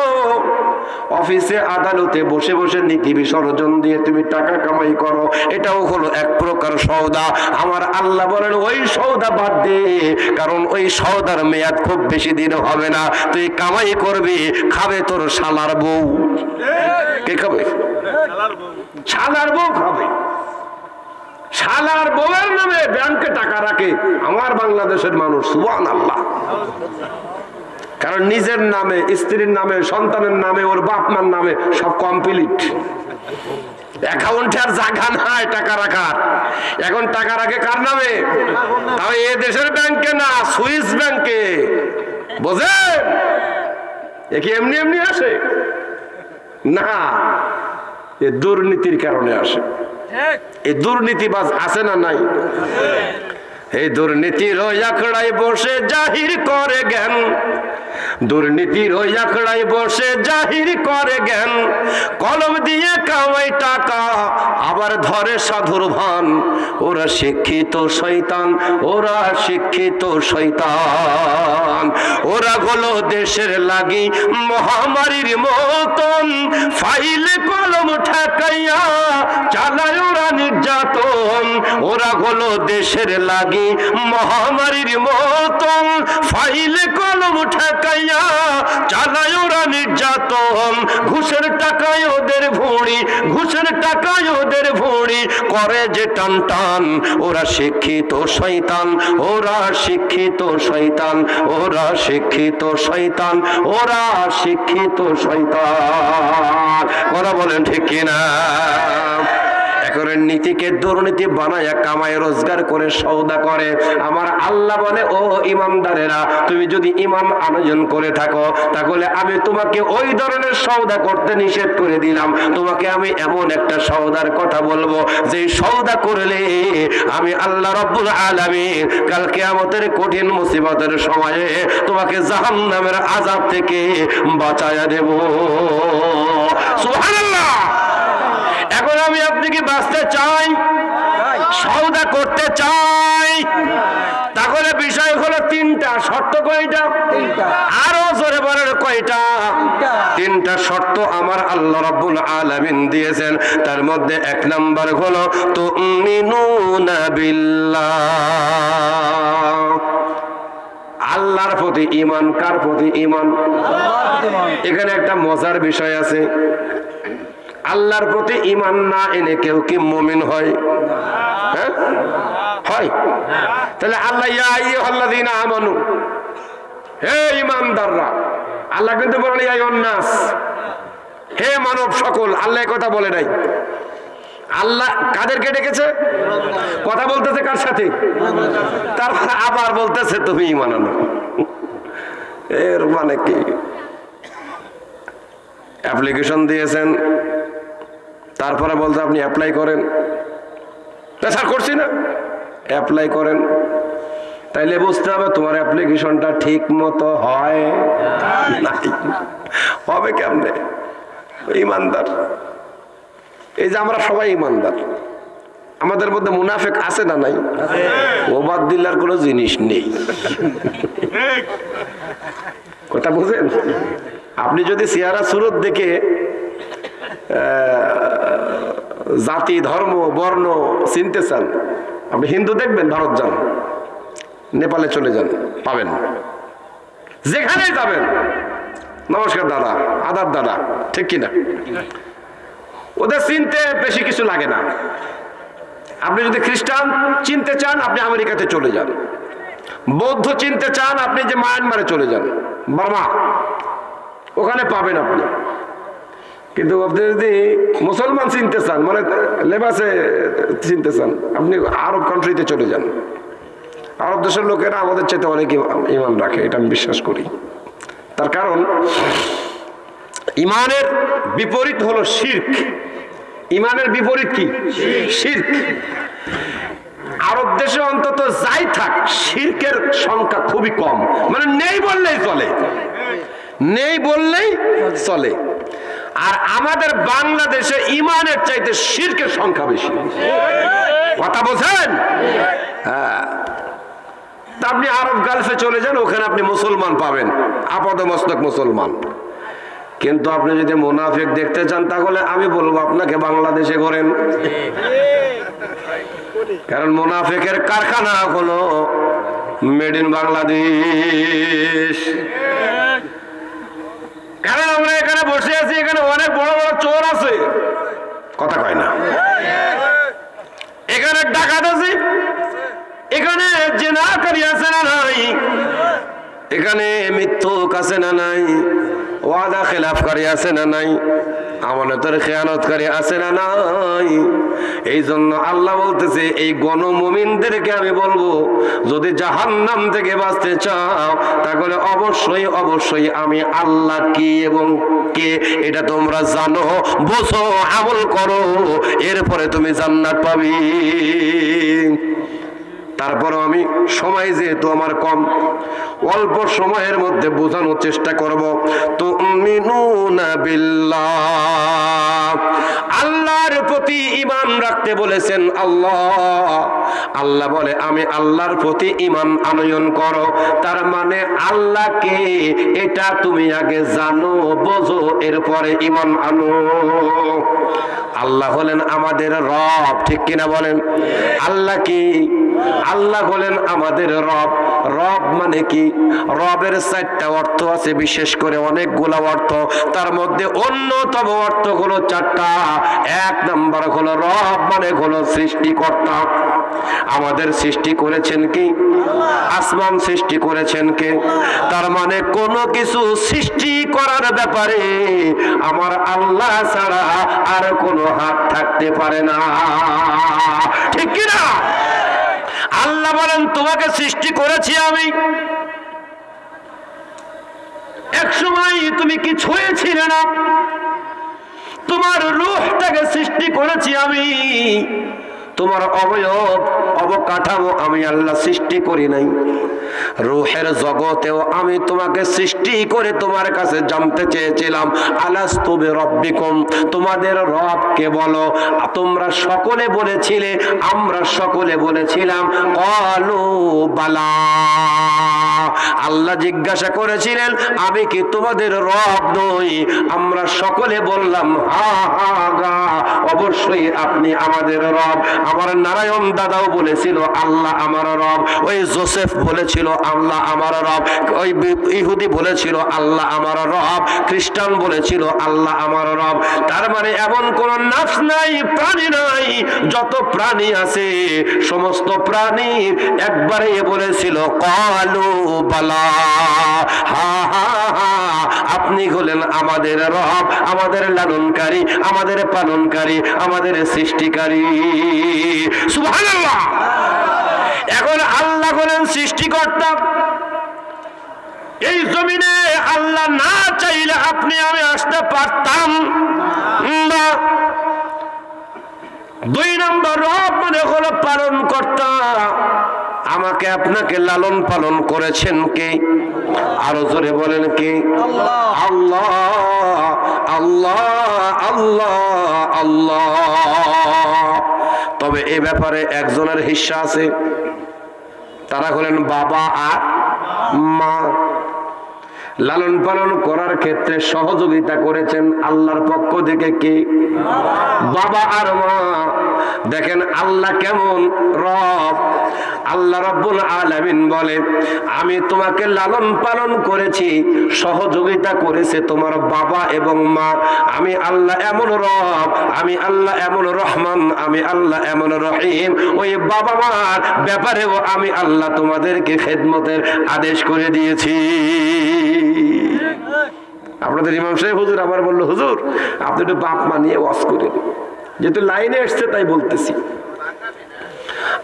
অফিসে আদালতে বসে বসে নীতি বিসর্জন দিয়ে তুমি টাকা কামাই করো, এটাও হলো এক প্রকার সৌদা আমার আল্লাহ বলেন, ওই সৌদা বাদ দে, কারণ ওই সৌদার মেয়াদ খুব বেশি দিন হবে না। তুই কামাই করবি, খাবে তোর শালার বউ। কে খাবে? শালার বউ খাবে। শালার বউয়ের নামে ব্যাংকে টাকা রাখে। আমার বাংলাদেশের মানুষ সুবান আল্লাহ কারণ নিজের নামে স্ত্রীর নামে সন্তানের নামে ওর বাপ মার নামে সব কমপ্লিট অ্যাকাউন্টে আর জায়গা নাই টাকা রাখার। এখন টাকা রাখে কার নামে? তাও এ দেশের ব্যাংকে না সুইস ব্যাংকে বোঝে এ কি এমনি এমনি আসে? না এ দুর্নীতির কারণে আসে। এই দুর্নীতিবাজ আছে না নাই? এই দুর্নীতির আখড়ায় বসে জাহির করে জ্ঞান। দুর্নীতির ওই আখড়ায় বসে জাহির করে জ্ঞান। কলম দিয়ে কামাই টাকা, আবার ধরে সাধুর ভান। ওরা শিক্ষিত শৈতান ওরা শিক্ষিত শৈতান ওরা হলো দেশের লাগি মহামারীর মতন। ফাইলে, কলম ঠেকাইয়া চালায় ওরা নির্যাতন। ওরা হলো দেশের লাগি মহামারীর মতন ফাইলে কলম ঠেকাইয়া চালায় ওরা নির্যাতন। ঘুষের টাকায় ওদের ভুঁড়ি, ঘুষের টাকায় ওদের ভুঁড়ি। করে যে টান টান, ওরা শিক্ষিত শৈতান ওরা শিক্ষিত শৈতান ওরা শিক্ষিত শৈতান ওরা শিক্ষিত শৈতান ওরা বলেন ঠিক কিনা? এখন নীতিকে দুর্নীতি বানায় কামায় রোজগার করে সৌদা করে। আমার আল্লাহ বলে, ও ইমানদারেরা, তুমি যদি ইমান আয়োজন করে থাকো, তাহলে আমি তোমাকে ওই ধরনের সৌদা করতে নিষেধ করে দিলাম। তোমাকে আমি এমন একটা সৌদার কথা বলব যে সৌদা করলে আমি আল্লাহ রব্বুল আলামিন কালকে আমাদের কঠিন মুসিবতের সময়ে তোমাকে জাহান্নামের আজাব থেকে বাঁচায়া দেব। সুবহানাল্লাহ! এখন আমি আপনি কি বাঁচতে চাই সৌদা করতে চাই। তাহলে বিষয় হলো তিনটা শর্ত কয়টা? আরও জোরে বলেন কয়টা? তিনটা। শর্ত আমার আল্লাহ রাব্বুল আলামিন দিয়েছেন। তার মধ্যে এক নাম্বার হলো তুমিনুনা বিল্লাহ। আল্লাহর প্রতি ইমান কার প্রতি ইমান এখানে একটা মজার বিষয় আছে। আল্লাহর প্রতি ইমান না এনে কেউ কি মমিন হয়? হ্যাঁ? হয়। তাহলে আল্লাহ, ইয়া আমানু। হে ইমানদাররা আল্লাহ কিন্তু বলেন, ইয়া নাস হে মানব সকল, আল্লাহ কথা বলে নাই। আল্লাহ কাদেরকে ডেকেছে? কথা বলতেছে কার সাথে? তারপর আবার বলতেছে, তুমি ইমান আনো। এর মানে কি? অ্যাপ্লিকেশন দিয়েছেন। তারপরে বলতে আপনি অ্যাপ্লাই করেন। স্যার করছি না। অ্যাপ্লাই করেন। তাইলে বুঝতে হবে তোমার অ্যাপ্লিকেশনটা ঠিক মতো হয় হবে কেমনে? ইমানদার। এই যে আমরা সবাই ইমানদার। আমাদের মধ্যে মুনাফেক আছে না নাই? ওবাদ্দিল্লার কোনো জিনিস নেই। কথা বুঝেন? আপনি যদি সিয়ারা সুরত দেখে জাতি, ধর্ম, বর্ণ চিনতে চান আপনি হিন্দু দেখবেন, ভারত যান। নেপালে চলে যান, পাবেন। যেখানে যাবেন। নমস্কার দাদা, আদার দাদা, ঠিক কিনা? ওদের চিনতে বেশি কিছু লাগে না। আপনি যদি খ্রিস্টান চিনতে চান, আপনি আমেরিকাতে চলে যান। বৌদ্ধ চিনতে চান, আপনি যে মায়ানমারে চলে যান, বার্মা, ওখানে পাবেন আপনি। কিন্তু আপনি যদি মুসলমান চিনতে চান মানে লেবাসে চিনতে চান, আপনি আরব কান্ট্রিতে চলে যান। আরব দেশের লোকেরা আমাদের চাইতে অনেক ইমা- ইমান রাখে, এটা আমি বিশ্বাস করি। তার কারণ, ইমানের বিপরীত হলো শির্ক। ইমানের বিপরীত কি? শির্ক। আরব দেশে অন্তত যাই থাক, শির্কের সংখ্যা খুবই কম। মানে নেই বললেই চলে। নেই বললেই চলে। আর আমাদের বাংলাদেশে ইমানের চাইতে শির্কের সংখ্যা বেশি। কথা বোঝেন হ্যাঁ। তা আপনি আরব গালফে চলে যান, ওখানে আপনি মুসলমান পাবেন। আপাদ মস্তক মুসলমান। কিন্তু আপনি যদি মোনাফেক দেখতে চান, তাহলে আমি বলব, আপনাকে বাংলাদেশে করেন। কারণ মোনাফেকের কারখানা হলো মেড ইন বাংলাদেশ। কারণ আমরা এখানে বসে আছি, এখানে অনেক বড় বড় চোর আছে। কথা কয় না। এখানে ডাকাত আছে। এখানে জেনাকারী আছে না নাই এখানে মৃত্যুক আছে না নাই? ওয়াদা খেলাফকারী আছে না নাই? আমানতের খেয়ানতকারী আছে না নাই? এই জন্য আল্লাহ বলতেছে, এই গণমমিনদেরকে আমি বলব, যদি জাহান্নাম থেকে বাঁচতে চাও, তাহলে অবশ্যই অবশ্যই আমি আল্লাহ কি এবং কে এটা তোমরা জানো, বোঝো, আমল করো, এরপরে তুমি জান্নাত পাবি। তারপরও আমি সময় যেহেতু আমার কম, অল্প সময়ের মধ্যে বোঝানোর চেষ্টা করব। তো আল্লাহর প্রতি ইমান রাখতে বলেছেন আল্লাহ। আল্লাহ বলে, আমি আল্লাহর প্রতি ইমান আনয়ন করো। তার মানে আল্লাহকে এটা তুমি আগে জানো, বোঝো, এরপরে ইমান আনো। আল্লাহ হলেন আমাদের রব, ঠিক কিনা বলেন? আল্লাহ কি? আল্লাহ হলেন আমাদের রব। রব মানে কি? রবের চারটা অর্থ আছে, বিশেষ করে অনেকগুলা অর্থ। তার মধ্যে অন্যতম অর্থ হলো চারটা। এক নাম্বার হলো রব মানে হলো সৃষ্টিকর্তা। আমাদের সৃষ্টি করেছেন কি? আসমান সৃষ্টি করেছেন কে? তার মানে কোনো কিছু সৃষ্টি করার ব্যাপারে আমার আল্লাহ ছাড়া আর কোনো হাত থাকতে পারে না। ঠিক বলেন তোমাকে সৃষ্টি করেছি আমি। এক সময় তুমি কি ছুঁয়েছিলে না? তোমার রুহটাকে সৃষ্টি করেছি আমি। তোমার অবয়ব, অবকাঠামো আমি আল্লাহ সৃষ্টি করি নাই। রুহের জগতেও আমি তোমাকে সৃষ্টি করে তোমার কাছে জানতে চেয়েছিলাম। আলাস্তুবে রব্বিকুম তোমাদের রবকে বলো? তোমরা সকলে বলেছিলে, আমরা সকলে বলেছিলাম, কলু, বালা। আল্লাহ জিজ্ঞাসা করেছিলেন, আমি কি তোমাদের রব নই? আমরা সকলে বললাম, হা হা অবশ্যই আপনি আমাদের রব। আমার নারায়ণ দাদাও বলেছিল, আল্লাহ আমার রব। ওই জোসেফ বলেছিল, আল্লাহ আমার রব। ওই ইহুদি বলেছিল, আল্লাহ আমার রব। খ্রিস্টান বলেছিল, আল্লাহ আমার রব। তার মানে এমন কোন নাফস নাই, প্রাণী নাই, যত প্রাণী আছে, সমস্ত প্রাণী একবারে বলেছিল, কালু বালা, হা হা হা, আপনি হলেন আমাদের রব, আমাদের লালনকারী, আমাদের পালনকারী, আমাদের সৃষ্টিকারী। এখন আল্লাহ হলেন সৃষ্টিকর্তা। এই জমিনে আল্লাহ না চাইলে আপনি আমি আসতে পারতাম দুই নম্বর রব মানে হলো পালন কর্তা। আমাকে আপনাকে লালন পালন করেছেন কে? আরও জোরে বলেন কে? আল্লাহ আল্লাহ আল্লাহ আল্লাহ। তবে এ ব্যাপারে একজনের হিস্সা আছে। তারা হলেন বাবা আর মা। লালন পালন করার ক্ষেত্রে সহযোগিতা করেছেন আল্লাহর পক্ষ থেকে কে? বাবা আর মা। দেখেন আল্লাহ কেমন? রব। আল্লাহ রব্বুল আলামিন বলে, আমি তোমাকে লালন পালন করেছি, সহযোগিতা করেছে তোমার বাবা এবং মা। আমি আল্লাহ এমন রব, আমি আল্লাহ এমন রহমান, আমি আল্লাহ এমন রহিম। ওই বাবা মার ব্যাপারেও আমি আল্লাহ তোমাদেরকে খেদমতের আদেশ করে দিয়েছি। আপনাদের ইমাম সাহেব হুজুর আবার বলল, হুজুর, আপনি একটু বাপ মানিয়ে ওয়াজ করেন যেহেতু লাইনে এসছে, তাই বলতেছি।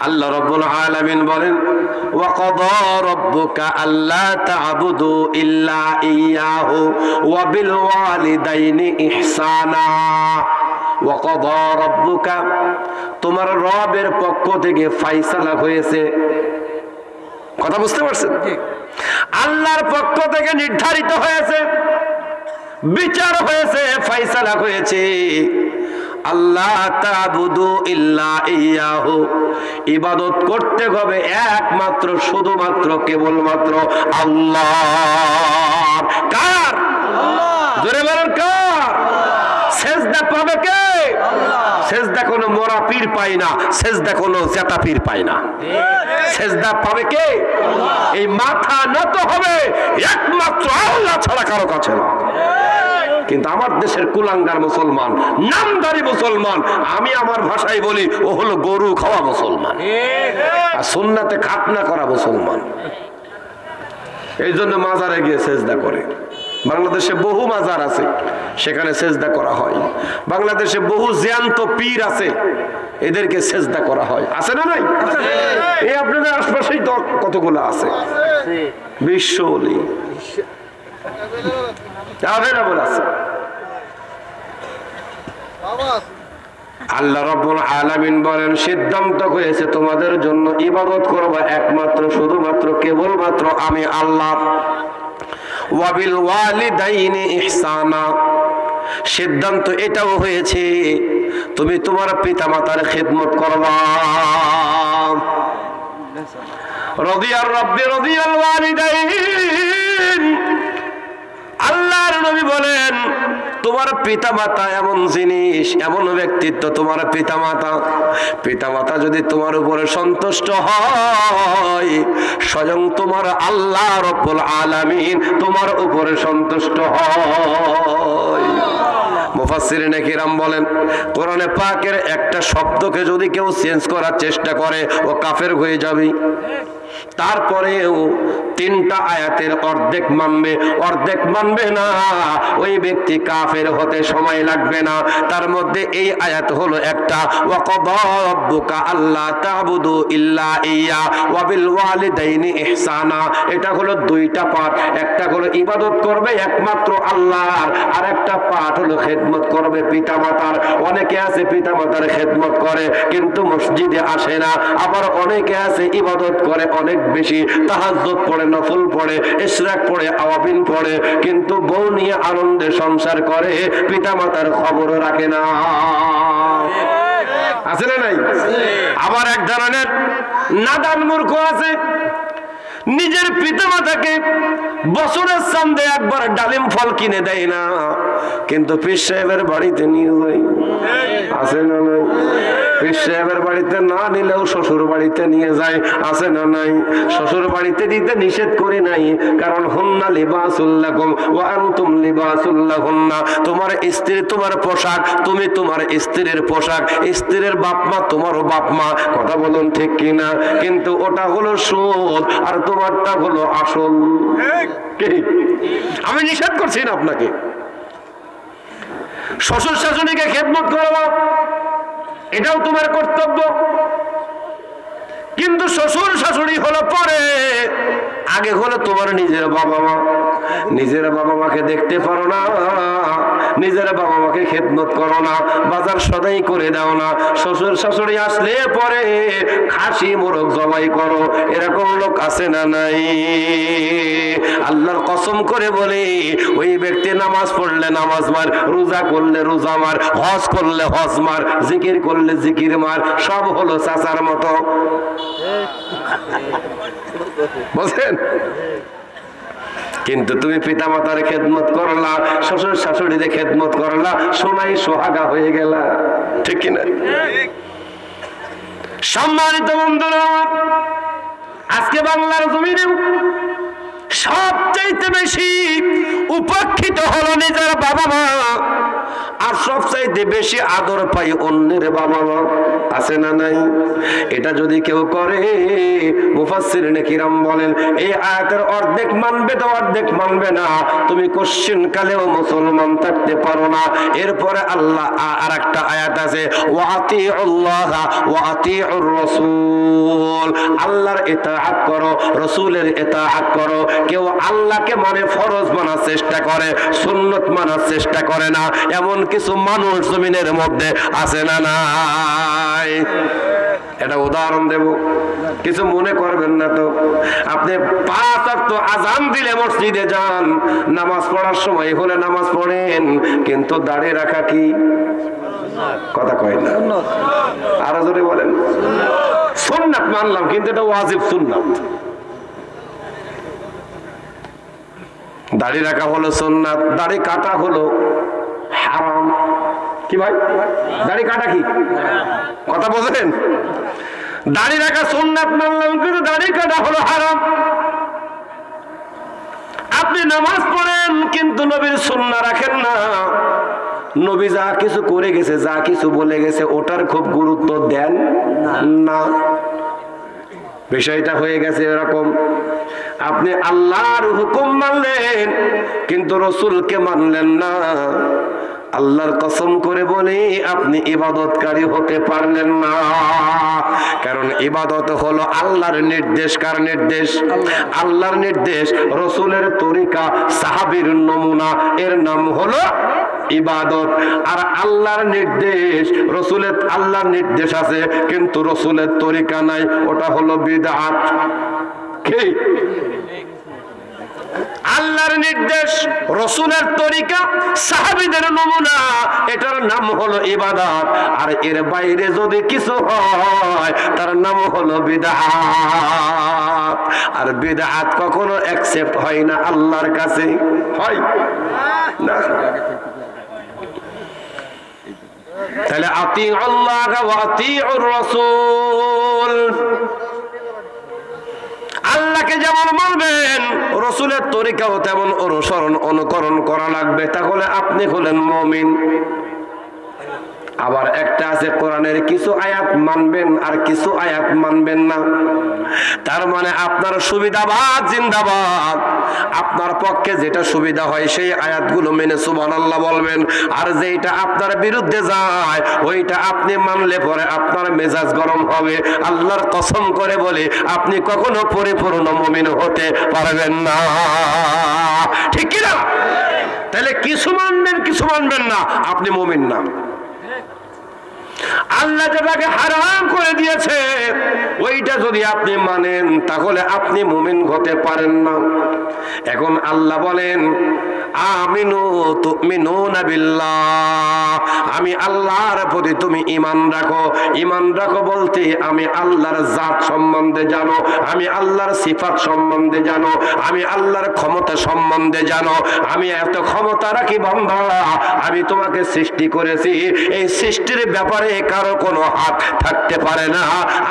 আল্লাহ তোমার রবের পক্ষ থেকে ফয়সালা হয়েছে। কথা বুঝতে পারছেন? আল্লাহর পক্ষ থেকে নির্ধারিত হয়েছে বিচার হয়েছে ফয়সালা হয়েছে। আল্লাহ তাবুদু ইল্লা ইয়াহু। ইবাদত করতে হবে একমাত্র শুধুমাত্র কেবলমাত্র আল্লাহ। কার? জোরে বলেন কার? সেজদা পাবে কে? সেজদা কোনো মোরা পীর পায় না, সেজদা কোনো জেতা পীর পায় না। সেজদা পাবে কে? এই মাথা নত হবে, একমাত্র আল্লাহ ছাড়া কারও কাছে না। কিন্তু আমার দেশের কুলাঙ্গার মুসলমান, নামদারি মুসলমান, আমি আমার ভাষায় বলি, ও হলো গরু খাওয়া মুসলমান। আর সুন্নাতে খাতনা করা মুসলমান। এই জন্য মাজারে গিয়ে সেজদা করে। বাংলাদেশে বহু মাজার আছে সেখানে সেজদা করা হয়। বাংলাদেশে বহু জ্যান্ত পীর আছে এদেরকে সেজদা করা হয়। আছে না নাই? এই আপনাদের আশপাশেই তো কতগুলো আছে? বিশ্ব অলি। অ্যাভেলেবল আছে আল্লাহ রব্বুল আলামিন বলেন সিদ্ধান্ত হয়েছে তোমাদের জন্য ইবাদত করবা একমাত্র শুধুমাত্র কেবলমাত্র আমি আল্লাহ। ওয়াবিল ইহসানা। সিদ্ধান্ত এটাও হয়েছে, তুমি তোমার পিতা মাতার খেদমত করবা। রদিয়ার রব্বি রদিয়াল ওয়ালিদাইন। আল্লাহর নবী বলেন, তোমার পিতা মাতা এমন জিনিস, এমন ব্যক্তিত্ব তোমার পিতা মাতা পিতা মাতা যদি তোমার উপরে সন্তুষ্ট হয়, স্বয়ং তোমার আল্লাহ রব্বুল আলামিন তোমার উপরে সন্তুষ্ট হয়। মুফাসসিরিনে কিরাম বলেন, কোরআনে পাকের একটা শব্দকে যদি কেউ চেঞ্জ করার চেষ্টা করে, ও কাফের হয়ে যাবে। তারপরেও তিনটা আয়াতের অর্ধেক মানবে অর্ধেক মানবে না। ওই ব্যক্তি কাফের হতে সময় লাগবে না। তার মধ্যে এই আয়াত হলো একটা, ওয়াকাদা রাব্বুকা আল্লা তা'বুদু ইল্লা ইয়া ওয়া বিল ওয়ালিদাইনি ইহসানা। এটা হলো দুইটা পাঠ। একটা হলো ইবাদত করবে একমাত্র আল্লাহর, আর একটা পাঠ হলো খেদমত করবে পিতামাতার। অনেকে আছে পিতামাতার খেদমত করে, কিন্তু মসজিদে আসে না। আবার অনেকে আছে ইবাদত করে অনেক বেশি তাহাজ্জুদ পড়ে, নফল পড়ে, ইশরাক পড়ে, আওয়াবিন পড়ে, কিন্তু বউ নিয়ে আনন্দে সংসার করে, পিতামাতার খবর রাখে না। আছে না নাই? আবার এক ধরনের নাদান মূর্খ আছে, নিজের পিতা মাতাকে বছরের চান্দে একবার ডালিম ফল কিনে দেয় না, কিন্তু পীর সাহেবের বাড়িতে নিয়ে যায়। আছে না নাই? পীর সাহেবের বাড়িতে না নিলেও শ্বশুর বাড়িতে নিয়ে যায় আছে না নাই? শ্বশুর বাড়িতে দিতে নিষেধ করি নাই কারণ হুন্না লিবাসুল্লাকুম ওয়া আনতুম লিবাসুল্লাহুন্না তোমার স্ত্রী তোমার পোশাক তুমি তোমার স্ত্রীর পোশাক স্ত্রীর বাপ মা তোমারও বাপ মা কথা বলুন ঠিক কিনা? কিন্তু ওটা হলো সুদ আর তোমারটা হলো আসল? আমি নিষেধ করছি না আপনাকে। শ্বশুর শাশুড়িকে খেদমত করব। এটাও তোমার কর্তব্য। কিন্তু শ্বশুর শাশুড়ি হলো পরে। আগে হলো তোমার নিজের বাবা মা। নিজের বাবা মাকে দেখতে পারো না। নিজের বাবা মাকে খেদমত করো না। বাজার সদাই করে দাও না। শ্বশুর শাশুড়ি আসলে পরে খাসি মোরগ জবাই করো। এরকম লোক আছে না নাই? আল্লাহর কসম করে বলে, ওই ব্যক্তি নামাজ পড়লে নামাজ মার, রোজা করলে রোজা মার, হজ করলে হজ মার, জিকির করলে জিকির মার, সব হলো চাচার মতো। বুঝলেন কিন্তু তুমি পিতা মাতার খেদমত করলা, শ্বশুর শাশুড়িদের খেদমত করলা, সোনাই সোহাগা হয়ে গেলা। ঠিক কিনা? সম্মানিত বন্ধুরা আজকে বাংলার জমিনে সবচাইতে বেশি উপেক্ষিত হলো নিজের বাবা মা। আর সবচাইতে বেশি আদর পাই অন্যের বাবা মা। আছে না নাই? এটা যদি কেউ করে, মুফাসসির কিরাম বলেন, এই আয়াতের অর্ধেক মানবে তো অর্ধেক মানবে না। তুমি কোশ্চিন কালেও মুসলমান থাকতে পারো না। এরপরে আল্লাহ আর একটা আয়াত আছে ওয়াতি আল্লাহ ওয়াতি রসুল। আল্লাহর ইতাআত করো, রসুলের ইতাআত করো। কেউ আল্লাহকে মানে ফরজ মানার চেষ্টা করে, সুন্নত মানার চেষ্টা করে না। এমন কিছু মানুষ জমিনের মধ্যে আছে না নাই? এটা উদাহরণ দেব। কিছু মনে করবেন না তো। আপনি আজান দিলে মসজিদে যান। নামাজ পড়ার সময় হলে নামাজ পড়েন, কিন্তু দাঁড়িয়ে রাখা কি? কথা কয় না। আরও জোরে বলেন। সুন্নাত মানলাম, কিন্তু এটা ওয়াজিব সুন্নাত। দাড়ি রাখা হলো সুন্নাত, দাড়ি কাটা হলো হারাম। কি ভাই? দাড়ি কাটা কি? কথা বলছেন দাড়ি রাখা সুন্নাত মানলাম, কিন্তু দাড়ি কাটা হলো হারাম। আপনি নামাজ পড়েন, কিন্তু নবীর সুন্না রাখেন না। নবী যা কিছু করে গেছে, যা কিছু বলে গেছে, ওটার খুব গুরুত্ব দেন না। বিষয়টা হয়ে গেছে এরকম। আপনি আল্লাহর হুকুম মানলেন, কিন্তু রসুলকে মানলেন না। আল্লাহর কসম করে বলি, আপনি ইবাদতকারী হতে পারলেন না। কারণ ইবাদত হলো আল্লাহর নির্দেশ। কার নির্দেশ? আল্লাহর নির্দেশ। রসুলের তরিকা, সাহাবীর নমুনা। এর নাম হলো ইবাদত। আর আল্লাহর নির্দেশ, রসুলের আল্লাহর নির্দেশ আছে, কিন্তু রসুলের তরিকা নাই, ওটা হলো বিদআত কি? আল্লাহর নির্দেশ, রসুলের তরিকা, সাহাবিদের নমুনা, এটার নাম হলো ইবাদত। আর এর বাইরে যদি কিছু হয়, তার নাম হলো বিদআত আর বিদআত কখনো অ্যাকসেপ্ট হয় না আল্লাহর কাছে। হয়? না। তাহলে আতি আতি রসুল। আল্লাহকে যেমন মানবেন, রসুলের তরিকাও তেমন অনুসরণ, অনুকরণ করা লাগবে। তাহলে আপনি হলেন মমিন। আবার একটা আছে কোরআনের কিছু আয়াত মানবেন আর কিছু আয়াত মানবেন না। তার মানে আপনার সুবিধাবাদ জিন্দাবাদ, আপনার পক্ষে যেটা সুবিধা হয় সেই আয়াতগুলো মেনে সুবান আল্লাহ বলবেন। আর যেটা আপনার বিরুদ্ধে যায়, ওইটা আপনি মানলে পরে আপনার মেজাজ গরম হবে। আল্লাহর কসম করে বলে, আপনি কখনো পরিপূর্ণ মমিন হতে পারবেন না। ঠিক কিনা? তাহলে কিছু মানবেন কিছু মানবেন না, আপনি মমিন না। আল্লাহ যেটাকে হারাম করে দিয়েছে, ওইটা যদি আপনি মানেন, তাহলে আপনি মুমিন হতে পারেন না। এখন আল্লাহ বলেন, আমিনু আমি আল্লাহর প্রতি তুমি ঈমান রাখো। ঈমান রাখো বলতে আমি আল্লাহর জাত সম্বন্ধে জানো, আমি আল্লাহর সিফাত সম্বন্ধে জানো, আমি আল্লাহর ক্ষমতা সম্বন্ধে জানো। আমি এত ক্ষমতা রাখি বান্দা, আমি তোমাকে সৃষ্টি করেছি। এই সৃষ্টির ব্যাপারে কারও কোনো হাত থাকতে পারে না।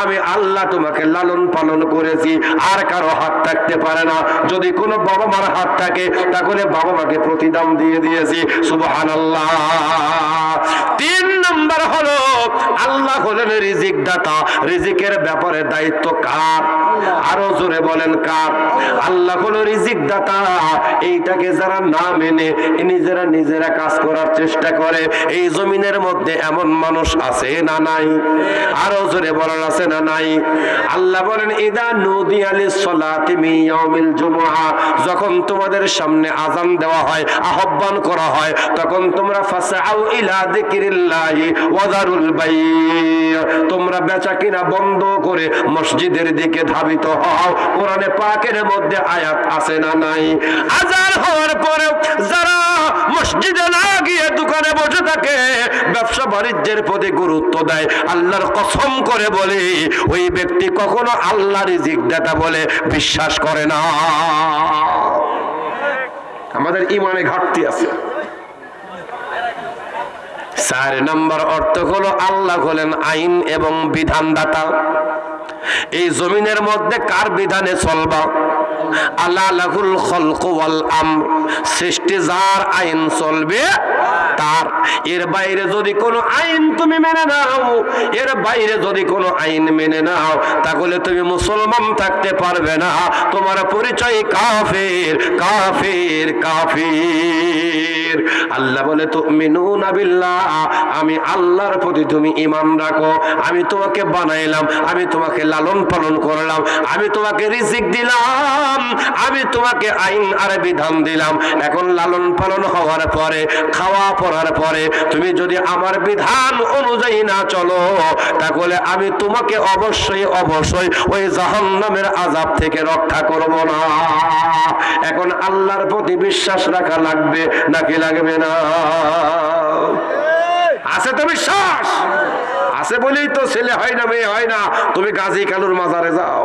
আমি আল্লাহ তোমাকে লালন পালন করেছি, আর কারও হাত থাকতে পারে না। যদি কোনো বাবা মার হাত থাকে, তাহলে বাবা মাকে প্রতিদান দিয়ে দিয়েছি। সুবহান আল্লাহ তিন নম্বর হলো, আল্লাহ হলেন রিজিক দাতা রিজিকের ব্যাপারে দায়িত্ব কার? আরও জোরে বলেন কার? আল্লাহ হলো রিজিক দাতা এইটাকে যারা না মেনে নিজেরা নিজেরা কাজ করার চেষ্টা করে। এই জমিনের মধ্যে এমন মানুষ আছে না নাই? আরও জোরে বলার আছে না নাই? আল্লাহ বলেন, ইদা নদী আলী সলাতি মিয়াউমিল জুমআ। যখন তোমাদের সামনে আজান দেওয়া হয়, আহ্বান করা হয়, তখন তোমরা ফাসাউ ইলা যিকরিল্লাহি ওয়া বাই তোমরা বেচা কিনা বন্ধ করে মসজিদের দিকে ধাবিত হও। কোরআনে পাকের মধ্যে আয়াত আছে না নাই? আজান হওয়ার পরে যারা মসজিদে না গিয়ে দোকানে বসে থাকে, ব্যবসা বাণিজ্যের প্রতি গুরুত্ব দেয়। আল্লাহর কসম করে বলে, ওই ব্যক্তি কখনো আল্লাহ রিজিক দাতা বলে বিশ্বাস করে না। আমাদের ইমানে ঘাটতি আছে। চার নম্বর অর্থ হলো, আল্লাহ হলেন আইন এবং বিধানদাতা। এই জমিনের মধ্যে কার বিধানে চলবা? আল্লাহ লাহুল খলক আমর। সৃষ্টি যার আইন চলবে তার এর বাইরে যদি কোনো আইন তুমি মেনে নাও, এর বাইরে যদি কোনো আইন মেনে নাও, তাহলে তুমি মুসলমান থাকতে পারবে না। তোমার পরিচয় কাফের কাফের কাফের। আল্লাহ বলে তো মিনুনা বিল্লাহ, আমি আল্লাহর প্রতি তুমি ইমান রাখো। আমি তোমাকে বানাইলাম, আমি তোমাকে লালন পালন করলাম, আমি তোমাকে রিজিক দিলাম, আমি তোমাকে আইন আর বিধান দিলাম। এখন লালন পালন হওয়ার পরে খাওয়া পড়ার পরে তুমি যদি আমার বিধান অনুযায়ী না চলো তাহলে আমি তোমাকে অবশ্যই অবশ্যই ওই জাহান্নামের আজাব থেকে রক্ষা করব না। এখন আল্লাহর প্রতি বিশ্বাস রাখা লাগবে নাকি লাগবে না? আছে তো বিশ্বাস? আছে বলেই তো ছেলে হয় না মেয়ে হয় না। তুমি গাজী কালুর মাজারে যাও।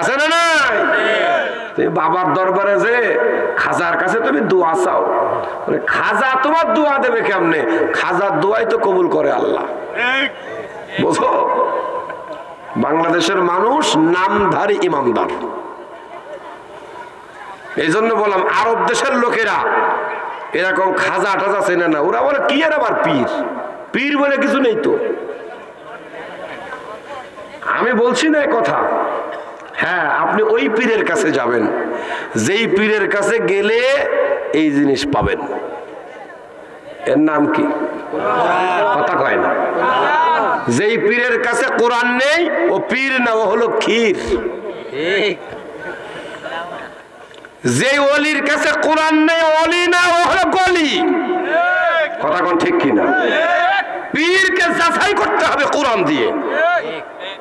আছে না নাই? বাবার দরবারে যে খাজার কাছে তুমি দোয়া চাও। খাজা তোমার দোয়া দেবে কেমনে? খাজার দোয়াই তো কবুল করে আল্লাহ। বুঝো? বাংলাদেশের মানুষ নামধারী ইমানদার। এই জন্য বললাম আরব দেশের লোকেরা এরকম খাজা টাজা চেনে না। ওরা বলে কি আর আবার পীর? পীর বলে কিছু নেই তো। আমি বলছি না কথা। হ্যাঁ আপনি ওই পীরের কাছে যাবেন। যেই পীরের কাছে গেলে এই জিনিস পাবেন। এর নাম কি? কথা কয় না। যেই পীরের কাছে কোরআন নেই, ও পীর না, ও হলো ক্ষীর। যে অলির কাছে কোরআন নেই অলি না, ও হলো গলি। কথা কোন ঠিক কিনা? পীরকে যাচাই করতে হবে কোরআন দিয়ে।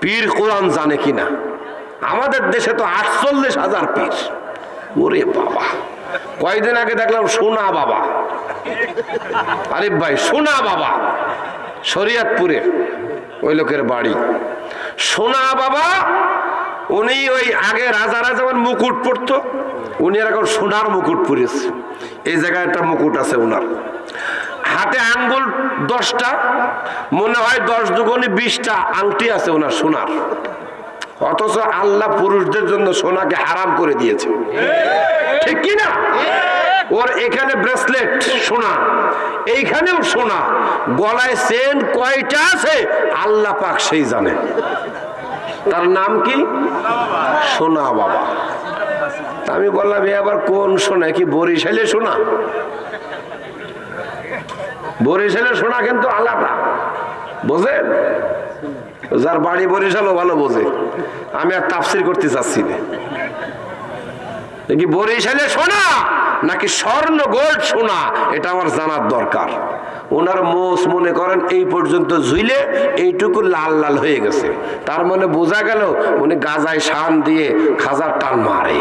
পীর কোরআন জানে কিনা? আমাদের দেশে তো আটচল্লিশ হাজার পীর। ওরে বাবা। কয়দিন আগে দেখলাম সোনা বাবা। আরে ভাই, সোনা বাবা। শরিয়াতপুরে ওই লোকের বাড়ি। সোনা বাবা, উনি ওই আগে রাজারা যেমন মুকুট পরতো, উনি এখন সোনার মুকুট পরেছে। এই জায়গায় একটা মুকুট আছে ওনার। হাতে আঙ্গুল দশটা, মনে হয় দশ দুগুনি বিশটা আংটি আছে ওনার সোনার। অথচ আল্লাহ পুরুষদের জন্য সোনাকে হারাম করে দিয়েছে। ঠিক কি না? ওর এখানে ব্রেসলেট সোনা, এইখানেও সোনা, গলায় চেন কয়টা আছে? আল্লাহ পাক সেই জানে। তার নাম কি? সোনা বাবা। আমি বললাম, এ আবার কোন সোনা? কি বরিশালে সোনা? বরিশালে সোনা কিন্তু আলাদা। বোঝেন? যার বাড়ি বরিশালও ভালো বোঝে। আমি আর তাফসির করতে চাচ্ছি না। কি বরিশালে সোনা, নাকি স্বর্ণ গোল্ড সোনা? এটা আমার জানার দরকার। ওনার মোষ মনে করেন, এই পর্যন্ত ঝুইলে এইটুকু লাল লাল হয়ে গেছে। তার মানে বোঝা গেল, উনি গাজায় শান দিয়ে খাজার টান মারে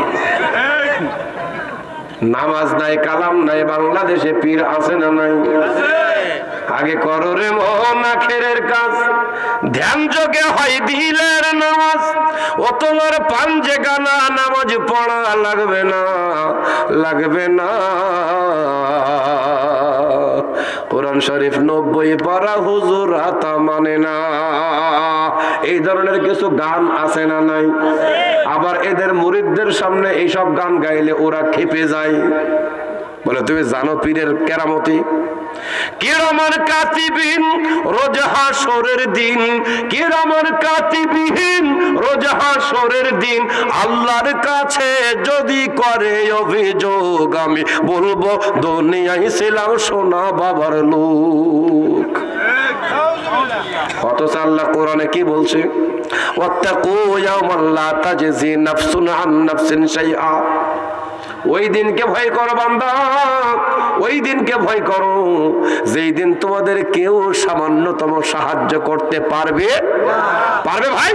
নামাজ নাই, কালাম নাই, বাংলাদেশে পীর আছে না নাই? আগে করো রে মোহন আখেরের কাজ। ধ্যান যোগে হয় দিলের নামাজ। ও তোমার পাঞ্জে গানা, নামাজ পড়া লাগবে না লাগবে না। কোরআন শরীফ নব্বই পারা হুজুর হাতা মানে না। এই ধরনের কিছু গান আছে না নাই? আবার এদের মুরিদদের সামনে এইসব গান গাইলে ওরা খেপে যায়। বলে, তুমি জানো পীরের কেরামতি? কিরমান কাতিবিন রোজ হাসরের দিন। কিরমান কাতিবিহীন রোজ হাসরের দিন। আল্লাহর কাছে যদি করে অভিযোগ, আমি বলব, দুনিয়ায় ছিলাম সোনা বাবার লোক। অথচ আল্লাহ কোরআনে কি বলছে? ওয়াত্তাকু ইয়াওমান লা তাজজি নাফসুন আন নাফসিন শাইআ। ওই দিনকে ভয় করো বান্দা ওই দিনকে ভয় করো যেই দিন তোমাদের কেউ সামান্যতম সাহায্য করতে পারবে পারবে ভাই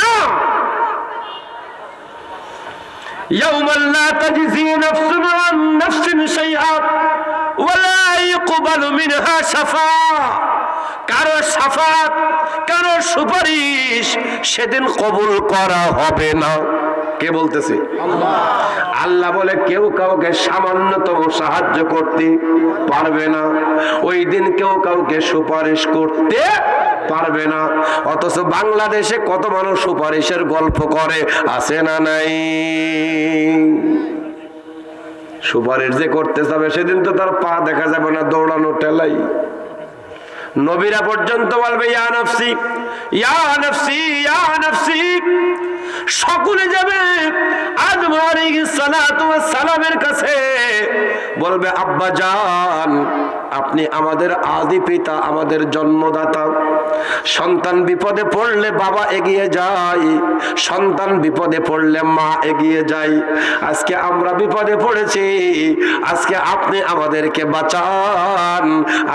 না يوما لا تجزي نفس عن نفس شيئا ولا يقبل منها شفاعة কারো সাফাত কারো সুপারিশ সেদিন কবুল করা হবে না কে বলতেছে? আল্লাহ বলে, কেউ কাউকে সামান্যতম সাহায্য করতে পারবে না। ওই দিন কেউ কাউকে সুপারিশ করতে পারবে না। অথচ বাংলাদেশে কত মানুষ সুপারিশের গল্প করে, আছে না নাই? সুপারিশ যে করতে যাবে, সেদিন তো তার পা দেখা যাবে না দৌড়ানো টেলাই নবীরা পর্যন্ত বলবে, ইয়া নফসি ইয়া নফসি ইয়া নফসি। সকলে যাবে আদম সালামের কাছে। বলবে, আব্বা জান, আপনি আমাদের আদি পিতা, আমাদের জন্মদাতা। সন্তান বিপদে পড়লে বাবা এগিয়ে যায়, সন্তান বিপদে পড়লে মা এগিয়ে যায়। আজকে আমরা বিপদে পড়েছি, আজকে আপনি আমাদেরকে বাঁচান।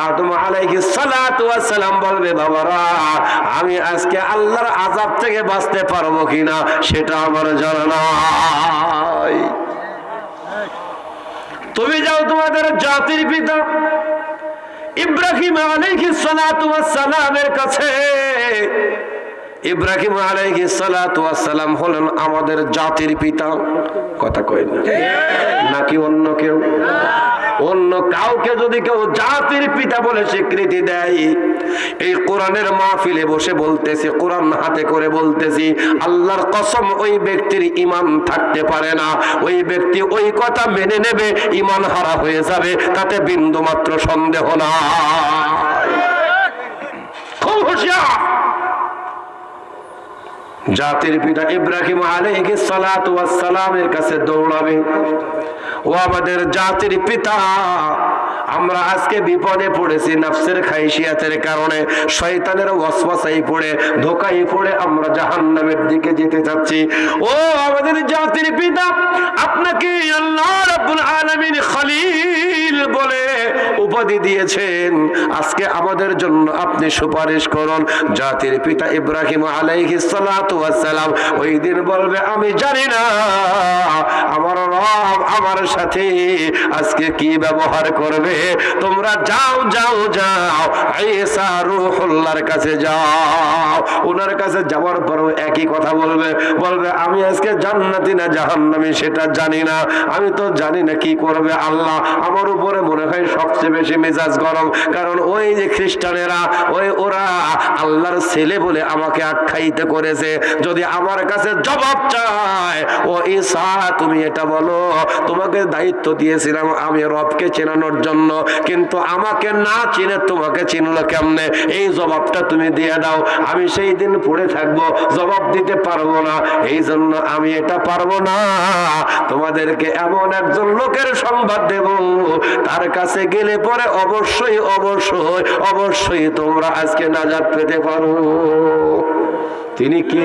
আদম আলাইহিস ওয়াস সালাম বলবে, বাবারা, আমি আজকে আল্লাহর আজাব থেকে বাঁচতে পারব কিনা সেটা আমার জানা তুমি যাও তোমাদের জাতির পিতা ইব্রাহিম আলাইহিস সালাতু ওয়াস সালামের কাছে। ইব্রাহিম ওয়াস সালাম হলেন আমাদের জাতির পিতা। কথা কই না। নাকি অন্য কেউ? অন্য কাউকে যদি কেউ জাতির পিতা বলে স্বীকৃতি দেয়, এই কোরআনের মাহফিলে বসে বলতেছি, কোরআন হাতে করে বলতেছি, আল্লাহর কসম ওই ব্যক্তির ইমান থাকতে পারে না। ওই ব্যক্তি ওই কথা মেনে নেবে ইমান হারা হয়ে যাবে, তাতে বিন্দু মাত্র সন্দেহ না খুব হুঁশিয়ার! জাতির পিতা ইব্রাহিম ওয়াস সালামের কাছে দৌড়াবে। ও আমাদের জাতির পিতা, আমরা আজকে বিপদে পড়েছি নাফসের খাইশিয়াতের কারণে, শয়তানের ওয়াসওয়াসাই পড়ে ধোকাই পড়ে আমরা জাহান্নামের দিকে যেতে যাচ্ছি। ও আমাদের জাতির পিতা, আপনাকে আল্লাহ রাব্বুল আলামিন খলিল বলে উপাধি দিয়েছেন। আজকে আমাদের জন্য আপনি সুপারিশ করুন। জাতির পিতা ইব্রাহিম আলাইহিস সালাতু সালাম ওই দিন বলবে, আমি জানি না, আমার রব আমার সাথে আজকে কি ব্যবহার করবে। তোমরা যাও যাও যাও, ঈসা রূহুল্লাহর কাছে যাও। ওনার কাছে যাওয়ার পরেও একই কথা বলবে বলবে, আমি আজকে জান্নাতি না জাহান্নামী, সেটা জানি না। আমি তো জানি না কি করবে আল্লাহ। আমার উপরে মনে হয় সবচেয়ে বেশি মেজাজ গরম। কারণ ওই যে খ্রিস্টানেরা, ওই ওরা আল্লাহর ছেলে বলে আমাকে আখ্যায়িত করেছে। যদি আমার কাছে জবাব চায়, ও ঈসা, তুমি এটা বলো, তোমাকে দায়িত্ব দিয়েছিলাম আমি রবকে চেনানোর জন্য, কিন্তু আমাকে না চিনে তোমাকে চিনলো কেমনে? এই জবাবটা তুমি দিয়ে দাও, আমি সেই দিন পড়ে থাকব, জবাব দিতে পারব না। এই জন্য আমি এটা পারব না। তোমাদেরকে এমন একজন লোকের সংবাদ দেব, তার কাছে গেলে পরে অবশ্যই অবশ্যই অবশ্যই তোমরা আজকে নাজাত পেতে পারো। তিনি কি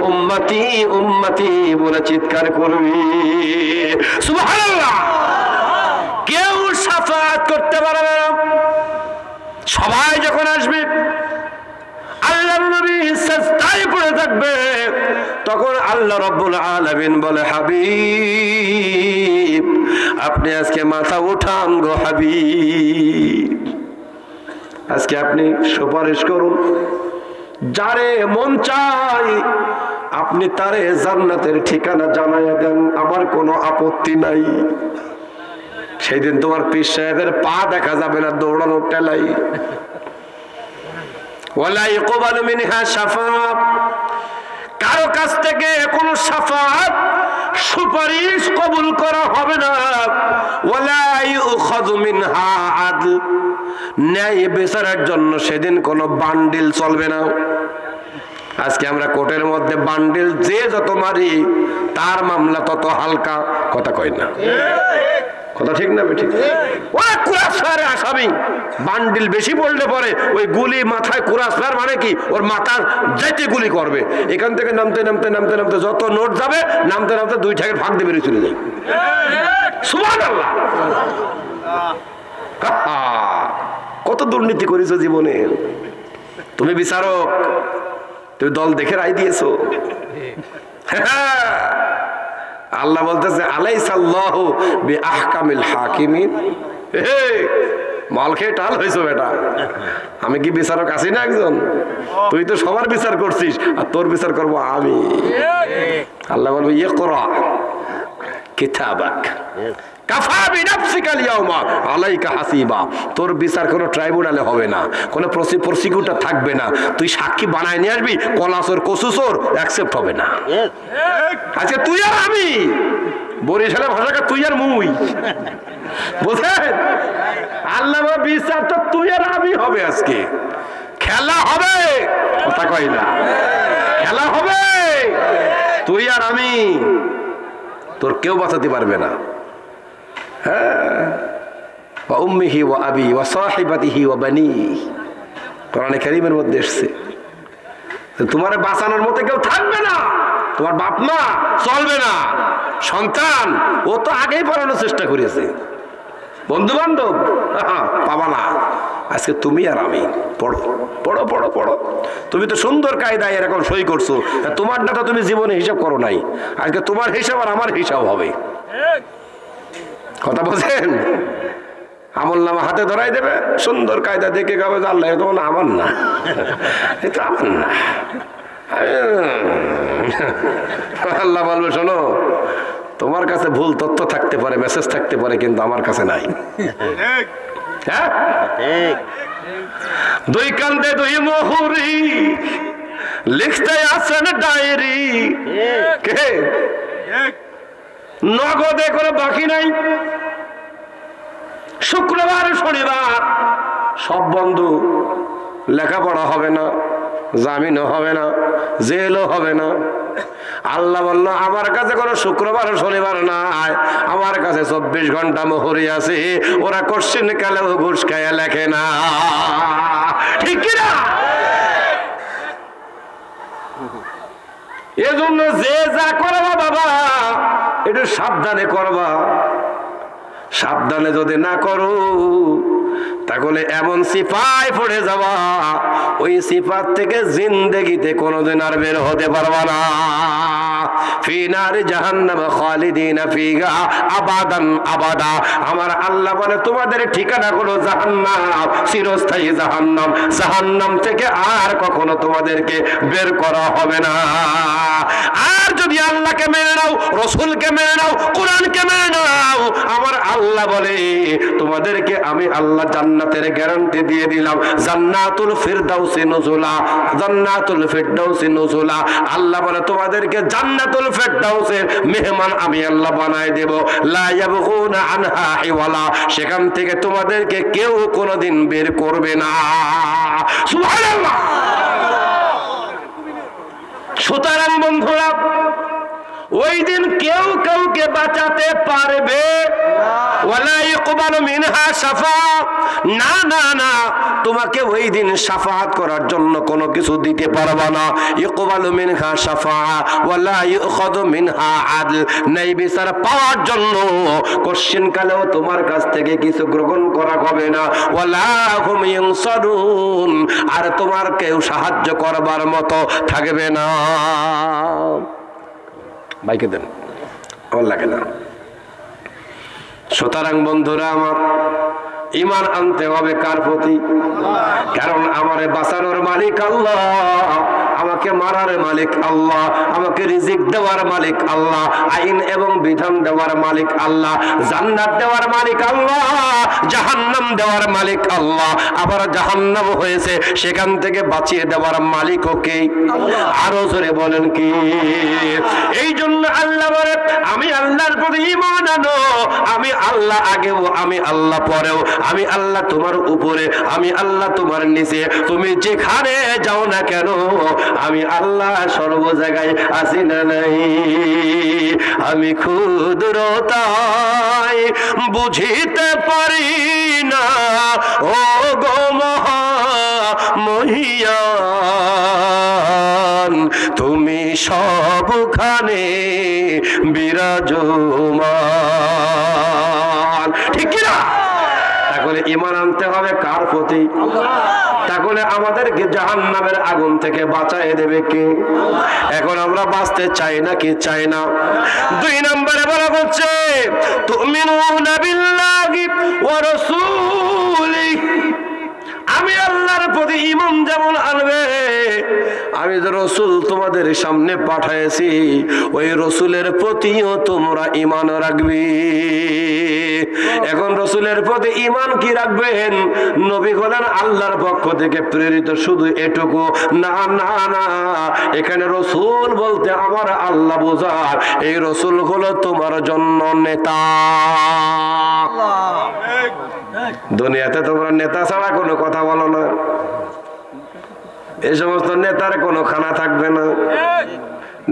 উম্মতি উম্মতি বলে চিৎকার করবে। কেউ সাফাত করতে পারবে না। সবাই যখন আসবে পড়ে থাকবে, তখন আল্লাহ বলে আপনি আজকে মাথা উঠান গো হাবিব। আজকে আপনি সুপারিশ করুন। যারে মন চাই, আপনি তারে জান্নাতের ঠিকানা জানাইয়া দেন, আমার কোনো আপত্তি নাই। সেই দিন তোমার পীর সাহেবের পা দেখা যাবে না, দৌড়ানো টেলাই ওয়ালা ইকবালু মিনহা শাফাআত কারও কাছ থেকে কোনো সাফাত সুপারিশ কবুল করা হবে না। ন্যায় বেচারার জন্য সেদিন কোনো বান্ডিল চলবে না। আজকে আমরা কোর্টের মধ্যে বান্ডিল যে যত মারি তার মামলা তত হালকা। কথা কয় না? কথা ঠিক না ঠিক ওরা কুরাস ফায়ারে আসামি বান্ডিল বেশি পড়লে পরে ওই গুলি মাথায় কুরাস মানে কি? ওর মাথার যাইতে গুলি করবে। এখান থেকে নামতে নামতে নামতে নামতে যত নোট যাবে, নামতে নামতে দুই ঠাকের ভাগ দিয়ে বেরিয়ে চলে যায়। কত দুর্নীতি করেছ জীবনে। তুমি বিচারক, তুমি দল দেখে রায় দিয়েছ। আল্লাহ বলতেছে আলাই সাল্লাহ বি আহকামিল হাকিমিন। হে! মাল খেয়ে টাল হয়েছো বেটা। আমি কি বিচারক আছি না একজন? তুই তো সবার বিচার করছিস আর তোর বিচার করব আমি। আল্লাহ বলবে ইয়ে করা কিতাবাক তোর বিচার কোনো ট্রাইব্যুনালে হবে না কোনো প্রসিকিউটর থাকবে না। তুই সাক্ষী বানায় নিয়ে আসবি কলাসর কসুসর অ্যাকসেপ্ট হবে না। আচ্ছা তুই আর আমি। বরিশালের ভাষাকে তুই আর মুই। বুঝলেন আল্লাহ বিচার তো তুই আর আমি হবে আজকে। খেলা হবে। কথা কই না। খেলা হবে। তুই আর আমি। তোর কেউ বাঁচাতে পারবে না। ওয়া উম্মিহি ওয়া আবি ওয়া সাহিবাতিহি ওয়া বানি। কোরআনে কারীমের মধ্যে এসেছে। তোমার বাঁচানোর মতো কেউ থাকবে না। তোমার বাপ মা চলবে না। সন্তান, ও তো আগেই পড়ানোর চেষ্টা করেছে। বন্ধু বান্ধব পাবা না। আজকে তুমি আর আমি, পড়ো পড়ো পড়ো পড়ো। তুমি তো সুন্দর কায়দায় এরকম সই করছ। তোমারটা তো তুমি জীবনে হিসাব করো নাই। আজকে তোমার হিসাব আর আমার হিসাব হবে। কথা বলছেন? আমল নামা হাতে ধরাই দেবে, সুন্দর কায়দা দেখে গাবে আল্লাহ তখন আমার না। এটা আমার না। আল্লাহ বলবে শোনো তোমার কাছে ভুল তথ্য থাকতে পারে মেসেজ থাকতে পারে কিন্তু আমার কাছে নাই। হ্যাঁ? দুই কান্দে দুই মহুরি লিখতে আছেন ডায়েরি। কে? নগদে করে বাকি নাই। শুক্রবার শনিবার সব বন্ধু লেখাপড়া হবে না। জামিনও হবে না, জেলও হবে না। আল্লাহ বলল, আমার কাছে কোনো শুক্রবার, শনিবার নাই আমার কাছে চব্বিশ ঘণ্টা মোহরি আছে। ওরা কোশ্চিন কালেও ঘুষ খাইয়া লেখে না। ঠিক না? এজন্য যে যা করবা বাবা, একটু সাবধানে করবা। সাবধানে যদি না করো তাহলে এমন সিপাই পড়ে যাওয়া ওই সিপাত থেকে জিন্দেগিতে কোনোদিন আর বের হতে পারবা না। আর তোমাদেরকে বের করা হবে না। আর যদি আল্লাহকে মেনে নাও, রসুলকে মেনে নাও, কোরআনকে মেনে নাও, আমার আল্লাহ বলে, তোমাদেরকে আমি আল্লাহ জান্নাতের গ্যারান্টি দিয়ে দিলাম। জান্নাতুল ফিরদাউসি নুজুলা, জান্নাতুল ফিরদাউসি নুজুলা। আল্লাহ বলে, তোমাদেরকে জান্নাতুল ফিরদাউসের মেহমান আমি আল্লাহ বানায় দেব। লা ইয়াবগুনা আনহা হিওয়ালা সেখান থেকে তোমাদেরকে কেউ কোনোদিন বের করবে না। সুবহানাল্লাহ! সুতরাং বন্ধুরা ওই দিন কেউ কাউকে বাঁচাতে পারবে। না তোমাকে ওই দিন করার জন্য কোনো কিছু দিতে না। মিনহা ইউখাযু মিনহা পাওয়ার জন্য। কালেও তোমার কাছ থেকে কিছু গ্রহণ করা হবে না। আর তোমার কেউ সাহায্য করবার মতো থাকবে না। বাইকে দেন আমার লাগে না। সুতরাং বন্ধুরা আমার ইমান আনতে হবে কার প্রতি? কারণ আমারে বাঁচানোর মালিক আল্লাহ, আমাকে মারার মালিক আল্লাহ, আমাকে রিজিক দেওয়ার মালিক আল্লাহ, আইন এবং বিধান দেওয়ার মালিক আল্লাহ, জান্নাত দেওয়ার মালিক আল্লাহ, জাহান্নাম দেওয়ার মালিক আল্লাহ। আবার জাহান্নাম হয়েছে, সেখান থেকে বাঁচিয়ে দেওয়ার মালিক ওকে আরও জোরে বলেন কি? এই জন্য আল্লাহ বলে, আমি আল্লাহর প্রতি ইমান আনো, আমি আল্লাহ আগেও, আমি আল্লাহ পরেও। আমি আল্লাহ তোমার উপরে, আমি আল্লাহ তোমার নিচে। তুমি যেখানে যাও না কেন, আমি আল্লাহ সর্ব জায়গায় আসি না নাই। আমি ক্ষুদ্রতাই বুঝিতে পারি না, ও গো মহা তুমি সবখানে বিরাজমান ঠিক কিনা তাহলে ইমান আনতে হবে প্রতি তাহলে আমাদেরকে জাহান নামের আগুন থেকে বাঁচাই দেবে কে? এখন আমরা বাঁচতে চাই না কি চাই না? দুই নম্বরে বলা হচ্ছে তুমি আমি আল্লাহর প্রতি ইমান যেমন আনবে আমি যে রসুল তোমাদের সামনে পাঠাইছি ওই রসুলের প্রতিও তোমরা ইমান রাখবে। এখন রসুলের প্রতি ইমান কি রাখবেন? নবী হলেন আল্লাহর পক্ষ থেকে প্রেরিত শুধু এটুকু। না না না এখানে রসুল বলতে আমার আল্লাহ বোঝার এই রসুল হলো তোমার জন্য নেতা। দুনিয়াতে তোমরা নেতা ছাড়া কোনো কথা বলো না। এই সমস্ত নেতার কোনো খানা থাকবে না।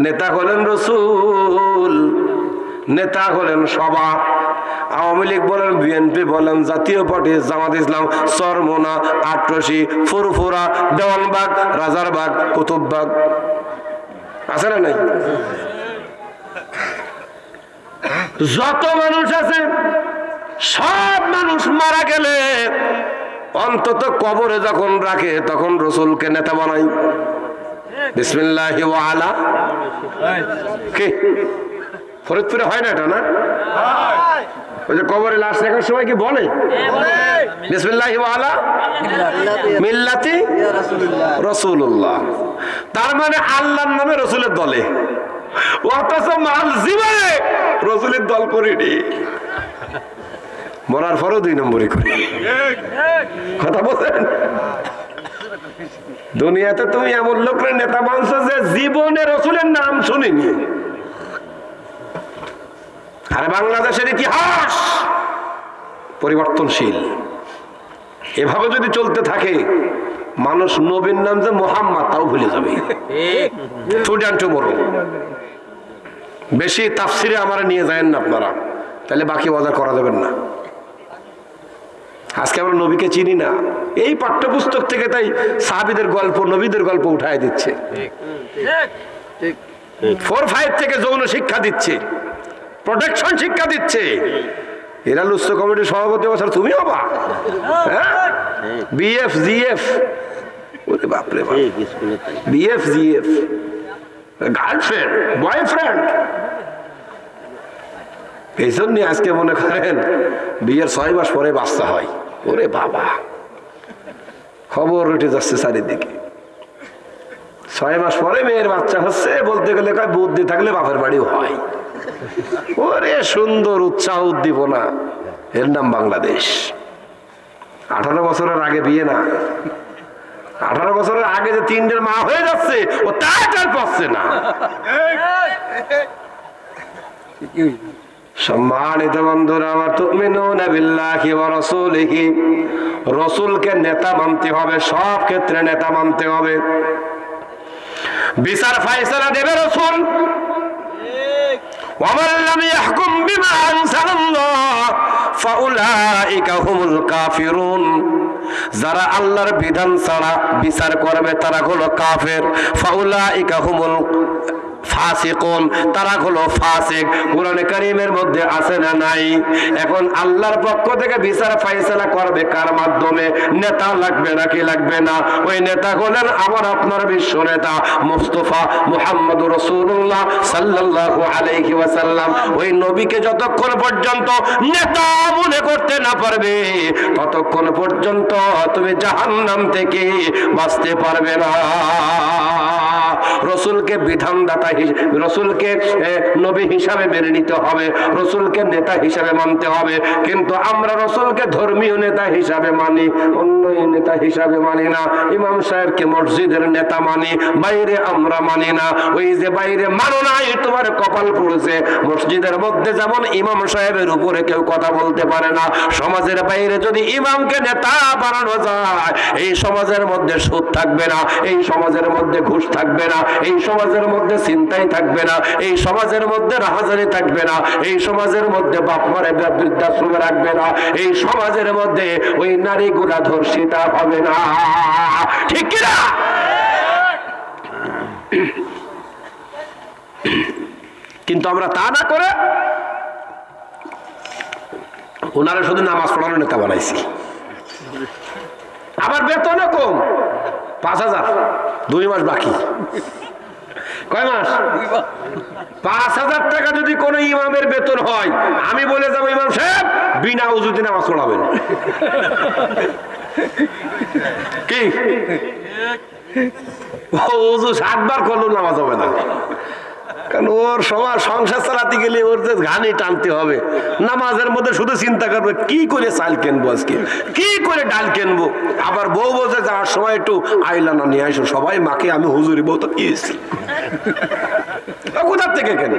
নেতা হলেন রসুল, নেতা হলেন সভা। আওয়ামী লীগ বলেন বিএনপি বলেন, জাতীয় পার্টি, জামাত ইসলাম, সরমোনা আটরসি ফুরফুরা, দেওয়ানবাগ, রাজারবাগ, কুতুববাগ। আছে না নাই? যত মানুষ আছে, সব মানুষ মারা গেলে অন্তত কবরে যখন রাখে, তখন রসুলকে নেতা বানাই। কি? ফরিদপুরে হয় না এটা, না? ওই যে কবরে লাশ রাখার সময় কি বলে? মিল্লাতি রসুল্লাহ তার মানে আল্লাহর নামে রসুলের দলে। অথচ মাল জীবনে রসুলের দল করিনি। মরার পরও দুই নম্বরই করি। কথা বলেন। দুনিয়াতে তুমি এমন লোকের নেতা মানছো যে জীবনে রসুলের নাম শুনিনি। আর বাংলাদেশের ইতিহাস পরিবর্তনশীল। এভাবে যদি চলতে থাকে, মানুষ নবীর নাম যে মোহাম্মদ, তাও ভুলে যাবে। বেশি তাফসিরে আমার নিয়ে যায় না আপনারা। তাহলে বাকি বাজার করা যাবেন না। আজকে আমরা নবীকে চিনি না। এই পাঠ্যপুস্তক থেকে তাই সাহাবিদের গল্প, নবীদের গল্প উঠায় দিচ্ছে। ফোর ফাইভ থেকে যৌন শিক্ষা দিচ্ছে। প্রোটেকশন শিক্ষা দিচ্ছে। এরা লুস্ত কমিটির সভাপতি বছর তুমি হবা। বিএফ জিএফ ওরে বাপরে বাপ। বিএফ জিএফ গার্লফ্রেন্ড বয়ফ্রেন্ড এই জন্য আজকে মনে করেন বিয়ের ছয় মাস পরে বাচ্চা হয়। ওরে বাবা খবর উঠে যাচ্ছে চারিদিকে ছয় মাস পরে মেয়ের বাচ্চা হচ্ছে বলতে গেলে কয় বুদ্ধি থাকলে বাপের বাড়িও হয় ওরে সুন্দর উৎসাহ উদ্দীপনা এর নাম বাংলাদেশ আঠারো বছরের আগে বিয়ে না আঠারো বছরের আগে যে তিনটের মা হয়ে যাচ্ছে ও তার পাচ্ছে না সম্মানিত বন্ধুরা আমার তুমিনুনা বিল্লাহি ওয়া রাসূলিহি রাসূলকে নেতা মানতে হবে সব ক্ষেত্রে নেতা মানতে হবে বিচার ফয়সালা দেবে রাসূল ومن لم يحكم بما أنزل الله فأولئك هم الكافرون যারা আল্লাহর বিধান ছাড়া বিচার করবে তারা হলো কাফের ফাউলাইকা হুমুল ফাসিকুন, তারা হলো ফাসিক। কোরআনে কারীমের মধ্যে আছে না নাই? এখন আল্লাহর পক্ষ থেকে বিচার ফাইসালা করবে কার মাধ্যমে? নেতা লাগবে নাকি লাগবে না? ওই নেতা হলেন আমার আপনার বিশ্ব নেতা মুস্তফা মুহাম্মদ রাসূলুল্লাহ সাল্লাল্লাহু আলাইহি ওয়াসাল্লাম। ওই নবীকে যতক্ষণ পর্যন্ত নেতা মনে করতে না পারবে, ততক্ষণ পর্যন্ত তুমি জাহান্নাম থেকে বাঁচতে পারবে না। রসুলকে বিধানদাতা রসুলকে নবী হিসাবে মেনে নিতে হবে, রসুলকে নেতা হিসাবে মানতে হবে। কিন্তু আমরা রসুলকে ধর্মীয় নেতা হিসাবে মানি অন্য নেতা হিসাবে মানি না। ইমাম সাহেবকে মসজিদের নেতা মানি, বাইরে আমরা মানি না। ওই যে বাইরে মানো নাই, তোমার কপাল পড়েছে। মসজিদের মধ্যে যেমন ইমাম সাহেবের উপরে কেউ কথা বলতে পারে না, সমাজের বাইরে যদি ইমামকে নেতা বানানো যায়, এই সমাজের মধ্যে সুদ থাকবে না, এই সমাজের মধ্যে ঘুষ থাকবে না, এই সমাজের মধ্যে চিন্তাই থাকবে না, এই সমাজের মধ্যে রাহাজারি থাকবে না, এই সমাজের মধ্যে বাপ মারে বৃদ্ধাশ্রমে রাখবে না, এই সমাজের মধ্যে ওই নারীগুলা ধর্ষিতা হবে না। ঠিক কিনা কিন্তু আমরা তা না করে ওনারা শুধু নামাজ পড়ানোর নেতা বানাইছি। আবার বেতনও কম, পাঁচ হাজার, দুই মাস বাকি। কয় মাস? পাঁচ হাজার টাকা যদি কোন ইমামের বেতন হয়, আমি বলে যাব, ইমাম সাহেব, বিনা উজুতে নামাজ পড়াবেন। কি? ও উজু সাতবার করলেও নামাজ হবে না। কারণ ওর সবার সংসার চালাতে গেলে ওর যে ঘানি টানতে হবে। নামাজের মধ্যে শুধু চিন্তা করবে, কি করে চাল কিনবো আজকে? কি করে ডাল কিনবো? আবার বউ বসে যাওয়ার সময় একটু আইলানা নিয়ে আসো সবাই মাকে, আমি হুজুরি বউ তো কিয়েছি কোথার থেকে কেন?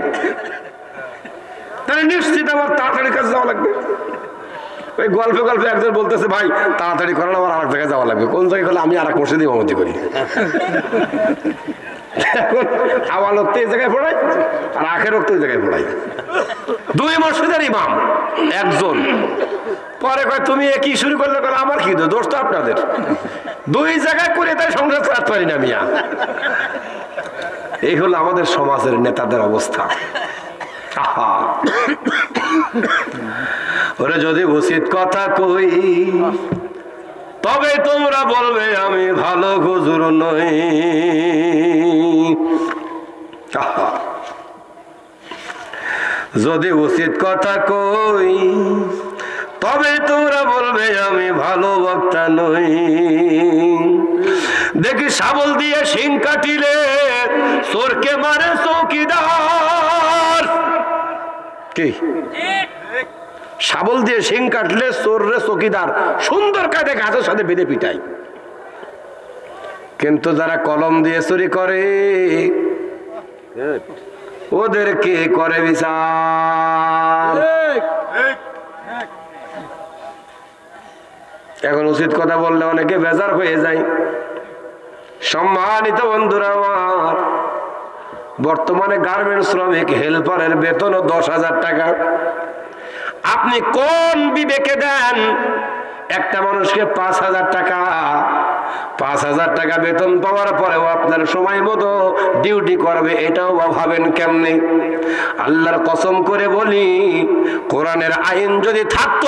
তাহলে নিশ্চিত আমার তাড়াতাড়ি কাছে যাওয়া লাগবে। ওই গল্পে গল্পে একজন বলতেছে, ভাই, তাড়াতাড়ি করেন, আমার আরেক জায়গায় যাওয়া লাগবে। কোন জায়গায় হলে আমি আর এক মসজিদে ইমামতি করি। এখন আওয়াল রক্ত এই জায়গায় পড়াই আর আখের রক্ত ওই জায়গায় পড়াই দুই মসজিদের ইমাম, একজন। পরে কয়, তুমি কি শুরু করলে? কয়, আমার কি দোষ তো আপনাদের। দুই জায়গায় করে তাই সংসার চালাতে পারি না মিয়া। এই হলো আমাদের সমাজের নেতাদের অবস্থা। ওরে যদি উচিত কথা কই তবে তোমরা বলবে, আমি ভালো হুজুর নই। যদি উচিত কথা কই, তবে তোমরা বলবে, আমি ভালো বক্তা নই। দেখি শাবল দিয়ে শিং কাটিলে, চোরকে মারে চৌকিদার। কি? শাবল দিয়ে শিং কাটলে চোররে চকিদার। সুন্দর কাটে গাছের সাথে বেঁধে পিটাই কিন্তু যারা কলম দিয়ে চুরি করে, ওদের কে করে বিচার? এখন উচিত কথা বললে অনেকে বেজার হয়ে যায়। সম্মানিত বন্ধুরা আমার, বর্তমানে গার্মেন্ট শ্রমিক হেল্পারের বেতন দশ হাজার টাকা। আপনি কোন বিবেকে দেন? একটা মানুষকে পাঁচ হাজার টাকা। পাঁচ হাজার টাকা বেতন পাওয়ার পরেও আপনার সময় মতো ডিউটি করবে, এটাও ভাবেন কেমনে? আল্লাহর কসম করে বলি, কোরআনের আইন যদি থাকতো,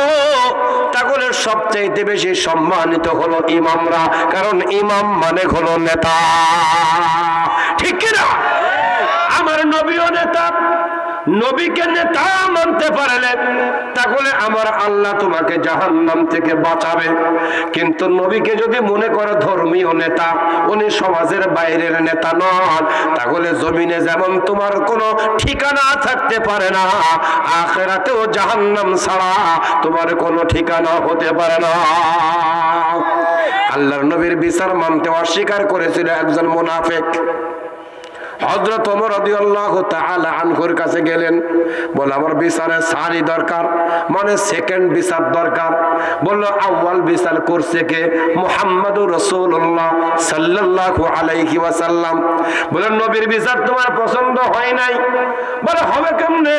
তাহলে সবচাইতে বেশি সম্মানিত হলো ইমামরা, কারণ ইমাম মানে হলো নেতা। ঠিক কিনা? আমার নবীয় নেতা নবীকে নেতা মানতে পারলে, তাহলে আমার আল্লাহ তোমাকে জাহান্নাম থেকে বাঁচাবে। কিন্তু নবীকে যদি মনে করে ধর্মীয় নেতা, উনি সমাজের বাইরের নেতা নন, তাহলে জমিনে যেমন তোমার কোনো ঠিকানা থাকতে পারে না, আখেরাতেও জাহান্নাম ছাড়া তোমার কোনো ঠিকানা হতে পারে না। আল্লাহর নবীর বিচার মানতে অস্বীকার করেছিল একজন মুনাফেক। হজরত ওমর রাদিয়াল্লাহু তাআলা আনহুর কাছে গেলেন। বলে, আমার বিচারের সারি দরকার মানে সেকেন্ড বিচার দরকার। বলল, আউয়াল বিচার করছে কে? মুহাম্মাদুর রাসূলুল্লাহ সাল্লাল্লাহু আলাইহি ওয়াসাল্লাম। বলে, নবীর বিচার তোমার পছন্দ হয় নাই। বলে, হবে কেমনে?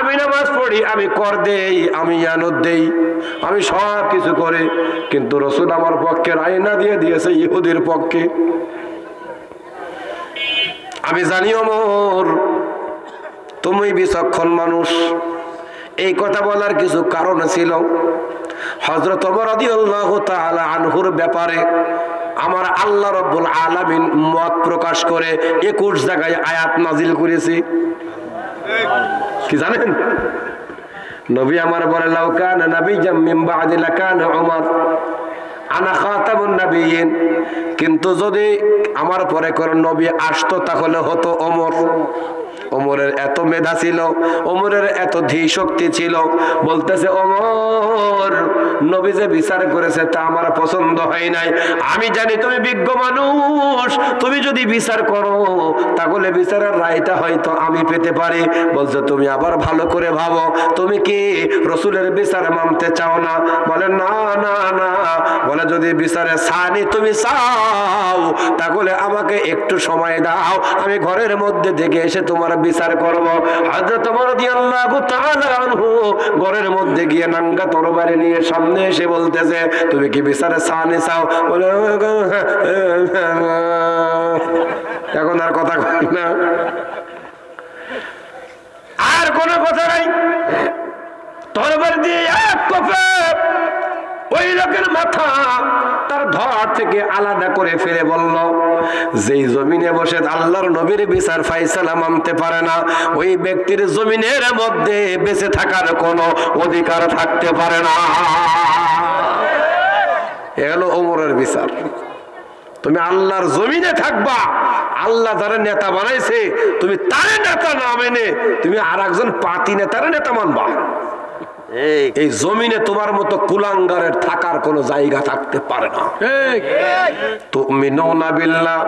আমি নামাজ পড়ি, আমি কর দেই, আমি ইয়ানত দেই, আমি সব কিছু করে। কিন্তু রসুল আমার পক্ষে রায়না দিয়ে দিয়েছে, ইহুদির পক্ষে। আমি জানি অমর, তুমি বিচক্ষণ মানুষ। এই কথা বলার কিছু কারণ ছিল। হজরত আনহুর ব্যাপারে আমার আল্লাহ রব্বুল আলামিন মত প্রকাশ করে একুশ জায়গায় আয়াত নাজিল করেছি। কি জানেন? নবী আমার বলে লাউকান নবী জাম্মিম বাদি লাকান উমর। আনা কিন্তু যদি আমার পরে কোন নবী আসতো তাহলে হতো ওমর ওমরের এত মেধা ছিল, ওমরের এত ধী শক্তি ছিল। বলতেছে, ওমর, নবী যে বিচার করেছে তা আমার পছন্দ হয় নাই। আমি জানি তুমি বিজ্ঞ মানুষ, তুমি যদি বিচার করো, তাহলে বিচারের রায়টা হয়তো আমি পেতে পারি। বলছে, তুমি আবার ভালো করে ভাবো, তুমি কি রসুলের বিচার মানতে চাও না? বলে, না না না। বলে, যদি বিচারে সানি তুমি চাও, তাহলে আমাকে একটু সময় দাও। আমি ঘরের মধ্যে থেকে এসে তোমার বিচার করব। হযরত ওমর রাদিয়াল্লাহু তাআলা আনহু ঘরের মধ্যে গিয়ে নাঙ্গা তরবারি নিয়ে সামনে এসে বলতেছে, তুমি কি বিচারে সানি চাও? বলে এখন আর কথা কই না। আর কোনো কথা নাই। তরবারি দিয়ে এক কোপে ওই লোকের মাথা তার ধর থেকে আলাদা করে ফেলে বলল, যেই জমিনে বসে আল্লাহর নবীর বিচার ফাইসালা মানতে পারে না, ওই ব্যক্তির জমিনের মধ্যে বেঁচে থাকার কোনো অধিকার থাকতে পারে না। এ হলো ওমরের বিচার। তুমি আল্লাহর জমিনে থাকবা, আল্লাহ যারা নেতা বানাইছে, তুমি তারে নেতা না মেনে তুমি আর একজন পাতি নেতারে নেতা মানবা। এই জমিনে তোমার মতো কুলাঙ্গারের থাকার কোনো জায়গা থাকতে পারে না। তুমি নৌনা বিল্লাহ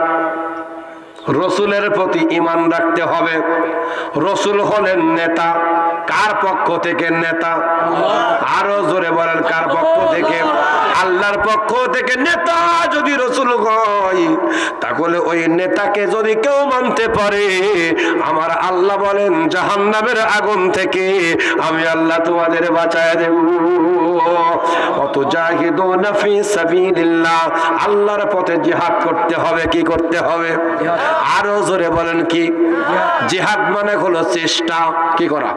রসুলের প্রতি ইমান রাখতে হবে। রসুল হলেন নেতা, কার পক্ষ থেকে নেতা? আরও জোরে বলেন, কার পক্ষ থেকে? আল্লাহর পক্ষ থেকে নেতা যদি রসুল হয়, তাহলে ওই নেতাকে যদি কেউ মানতে পারে, আমার আল্লাহ বলেন, জাহান্নামের আগুন থেকে আমি আল্লাহ তোমাদের বাঁচায় দেব। আল্লাহর পথে জিহাদ করতে হবে কি করতে হবে? আরও জোরে বলেন কি? জিহাদ মানে হলো চেষ্টা কি করা?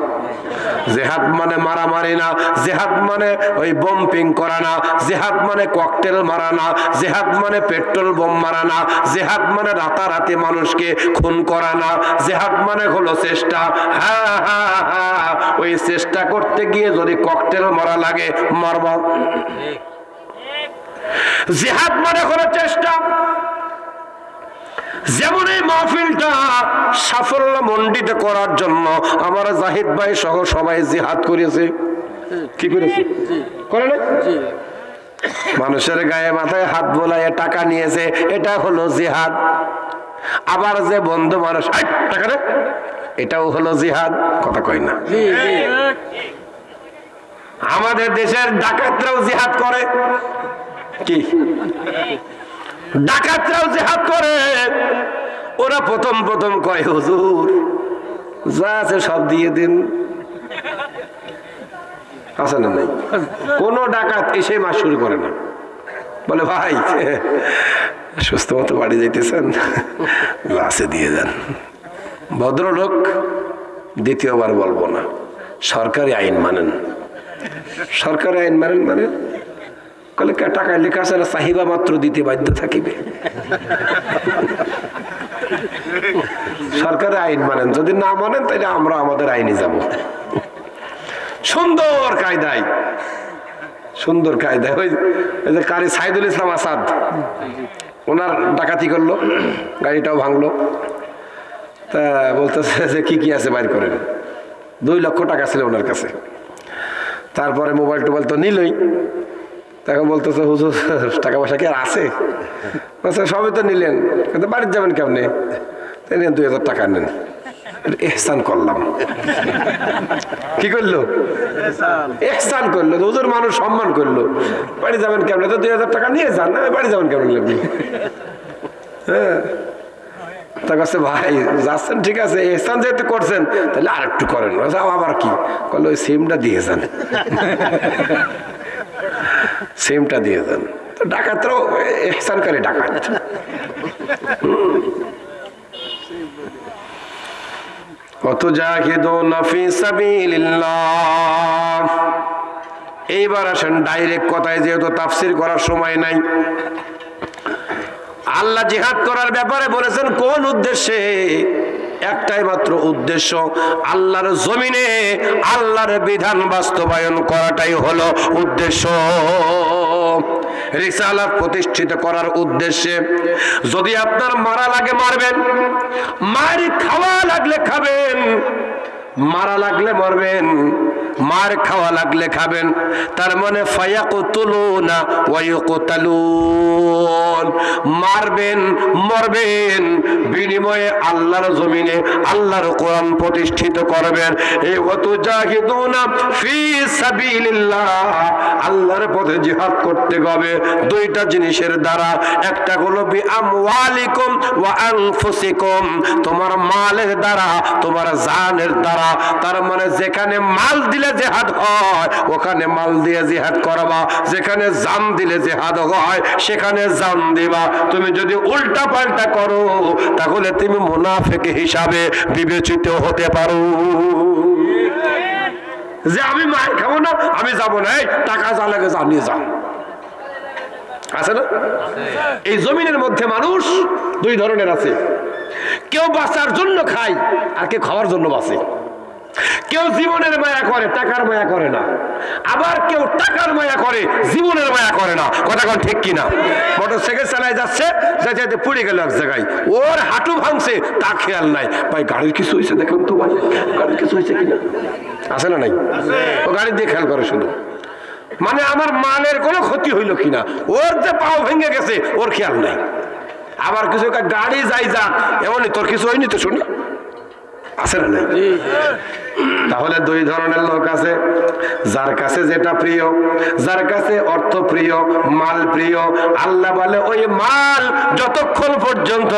জেহাদ মানে মারামারি না জেহাদ মানে ওই বম্পিং করা না জেহাদ মানে ককটেল মারা না জেহাদ মানে পেট্রোল বোম মারা না জেহাদ মানে রাতারাতি মানুষকে খুন করা না জেহাদ মানে হলো চেষ্টা। হ্যাঁ হ্যাঁ হ্যাঁ ওই চেষ্টা করতে গিয়ে যদি ককটেল মারা লাগে মারব। জেহাদ মানে হলো চেষ্টা। যেমন এই মাহফিলটা সাফল্য মণ্ডিত করার জন্য আমার জাহিদ ভাই সহ সবাই জিহাদ করেছে। কি করেছে? করে না মানুষের গায়ে মাথায় হাত বোলায় টাকা নিয়েছে এটা হলো জিহাদ। আবার যে বন্ধু মানুষ "আই, টাকা রে এটাও হলো জিহাদ কথা কই না। আমাদের দেশের ডাকাতরাও জিহাদ করে। কি? ডাকাতরাও জেহাদ করে। ওরা প্রথম প্রথম কয়, হুজুর, যা আছে সব দিয়ে দিন। আছে না নাই? কোন ডাকাত এসে মাস শুরু করে না। বলে, ভাই, সুস্থ মতো বাড়ি যাইতেছেন? গ্লাসে দিয়ে যান ভদ্রলোক দ্বিতীয়বার বলব না, সরকারি আইন মানেন। সরকারি আইন মানেন মানে কলে টাকায় লেখা আছে না চাহিবা মাত্র দিতে বাধ্য থাকিবে? সরকারের আইন মানেন, যদি না মানেন তাহলে আমরা আমাদের আইনে যাব। সুন্দর কায়দায় সুন্দর কায়দায়। ওই যে কারি সাইদুল ইসলাম আসাদ, ওনার ডাকাতি করল, গাড়িটাও ভাঙলো। তা বলতেছে যে কি কি আছে বাইর করেন। দুই লক্ষ টাকা ছিল ওনার কাছে। তারপরে মোবাইল টোবাইল তো নিলই। তখন বলতেছে, হুজুর, টাকা পয়সা কি আর আছে? সবই তো নিলেন, কিন্তু বাড়ির যাবেন কেমনে? তাই নেন দুই হাজার টাকা নেন। এহসান করলাম। কি করল? এহসান করল, হুজুর মানুষ সম্মান করল। বাড়ি যাবেন কেমনে? তো দুই হাজার টাকা নিয়ে যান, না, বাড়ি যাবেন কেমন আপনি হ্যাঁ। তা কাছে ভাই, যাচ্ছেন, ঠিক আছে, এহসান যেহেতু করছেন, তাহলে আর একটু করেন আবার কি? করল ওই সিমটা দিয়ে যান। সেমটা দিয়ে দেন। ডাকাতরাও এহসানকারী ডাকাত। এইবার আসেন, ডাইরেক্ট কথায়, যেহেতু তাফসির করার সময় নাই। আল্লাহ জিহাদ করার ব্যাপারে বলেছেন, কোন উদ্দেশ্যে? একটাই মাত্র উদ্দেশ্য, আল্লাহর জমিনে আল্লাহর বিধান বাস্তবায়ন করাটাই হলো উদ্দেশ্য। রিসালাত প্রতিষ্ঠিত করার উদ্দেশ্যে যদি আপনার মারা লাগে মারবেন মার খাওয়া লাগলে খাবেন, মারা লাগলে মরবেন। মার খাওয়া লাগলে খাবেন। তার মানে মারবেন, মরবেন, বিনিময়ে আল্লাহর জমিনে আল্লাহর কোরআন প্রতিষ্ঠিত করবেন। আল্লাহর পথে জিহাদ করতে হবে। দুইটা জিনিসের দ্বারা। একটা হলো তোমার মালের দ্বারা, তোমার জানের দ্বারা। তার মানে যেখানে মাল দিলে জেহাদ হয়, ওখানে মাল দিয়ে জেহাদ করবা, যেখানে জান দিলে জেহাদ হয়, সেখানে জান দিবা। তুমি যদি উল্টা পাল্টা করো, তাহলে তুমি মুনাফেক হিসাবে বিবেচিত হতে পারো। যে আমি মার খাব না, আমি যাব না টাকা যা লাগে জানিয়ে আছে না? এই জমিনের মধ্যে মানুষ দুই ধরনের আছে। কেউ বাঁচার জন্য খায়, আর কেউ খাওয়ার জন্য বাঁচে। কেউ জীবনের মায়া করে, টাকার মায়া করে না। আবার কেউ টাকার মায়া করে, জীবনের মায়া করে না। কথা কোন ঠিক কিনা? মোটর সাইকেল চালায় যাচ্ছে যাতে গেল এক জায়গায়। ওর হাঁটু ভাঙছে, তা খেয়াল নাই। ভাই, গাড়ির কিছু হয়েছে দেখুন তো ভাই। গাড়ির কিছু হয়েছে কিনা? আছে না নাই? ও গাড়ি দিয়ে খেয়াল করে শুধু মানে আমার মালের কোনো ক্ষতি হইল কিনা? ওর যে পাও ভেঙে গেছে, ওর খেয়াল নাই। আবার কিছু গাড়ি যাই যা। এমনই, তোর কিছু হয়নি তো শুনি। আছে না নাই? তাহলে দুই ধরনের লোক আছে। যার কাছে যেটা প্রিয়, যার কাছে অর্থ প্রিয়, মাল প্রিয়, আল্লাহ বলে, ওই মাল যতক্ষণ পর্যন্ত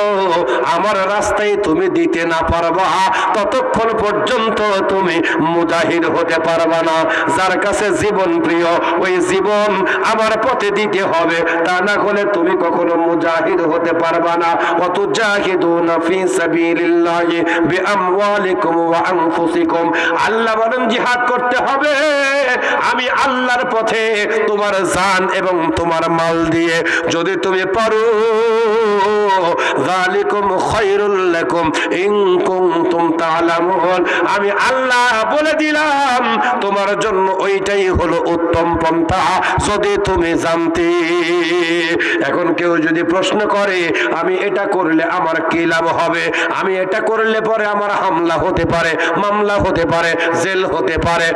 আমার রাস্তায় তুমি দিতে না পারবা, ততক্ষণ পর্যন্ত তুমি মুজাহির হতে পারবা না। যার কাছে জীবন প্রিয়, ওই জীবন আমার পথে দিতে হবে, তা না হলে তুমি কখনো মুজাহিদ হতে পারবা না। অত জাহিদুনা ফি সাবিলিল্লাহি বিআমওয়ালিকুম ওয়া আনফুসিকুম। আল্লাহ বলেন, জিহাদ করতে হবে। আমি আল্লাহর পথে তোমার জান এবং তোমার মাল দিয়ে যদি তুমি পারো, যালিকুম খায়রুল লাকুম ইন কুনতুম তা'লামুন। আমি আল্লাহ বলে দিলাম, তোমার জন্য ওইটাই হলো উত্তম পন্থা। যদি তুমি জানতে, এখন কেউ যদি প্রশ্ন করে, আমি এটা করলে আমার কি লাভ হবে? আমি এটা করলে পরে আমার হামলা হতে পারে, মামলা হতে পারে, জেল হতে পারে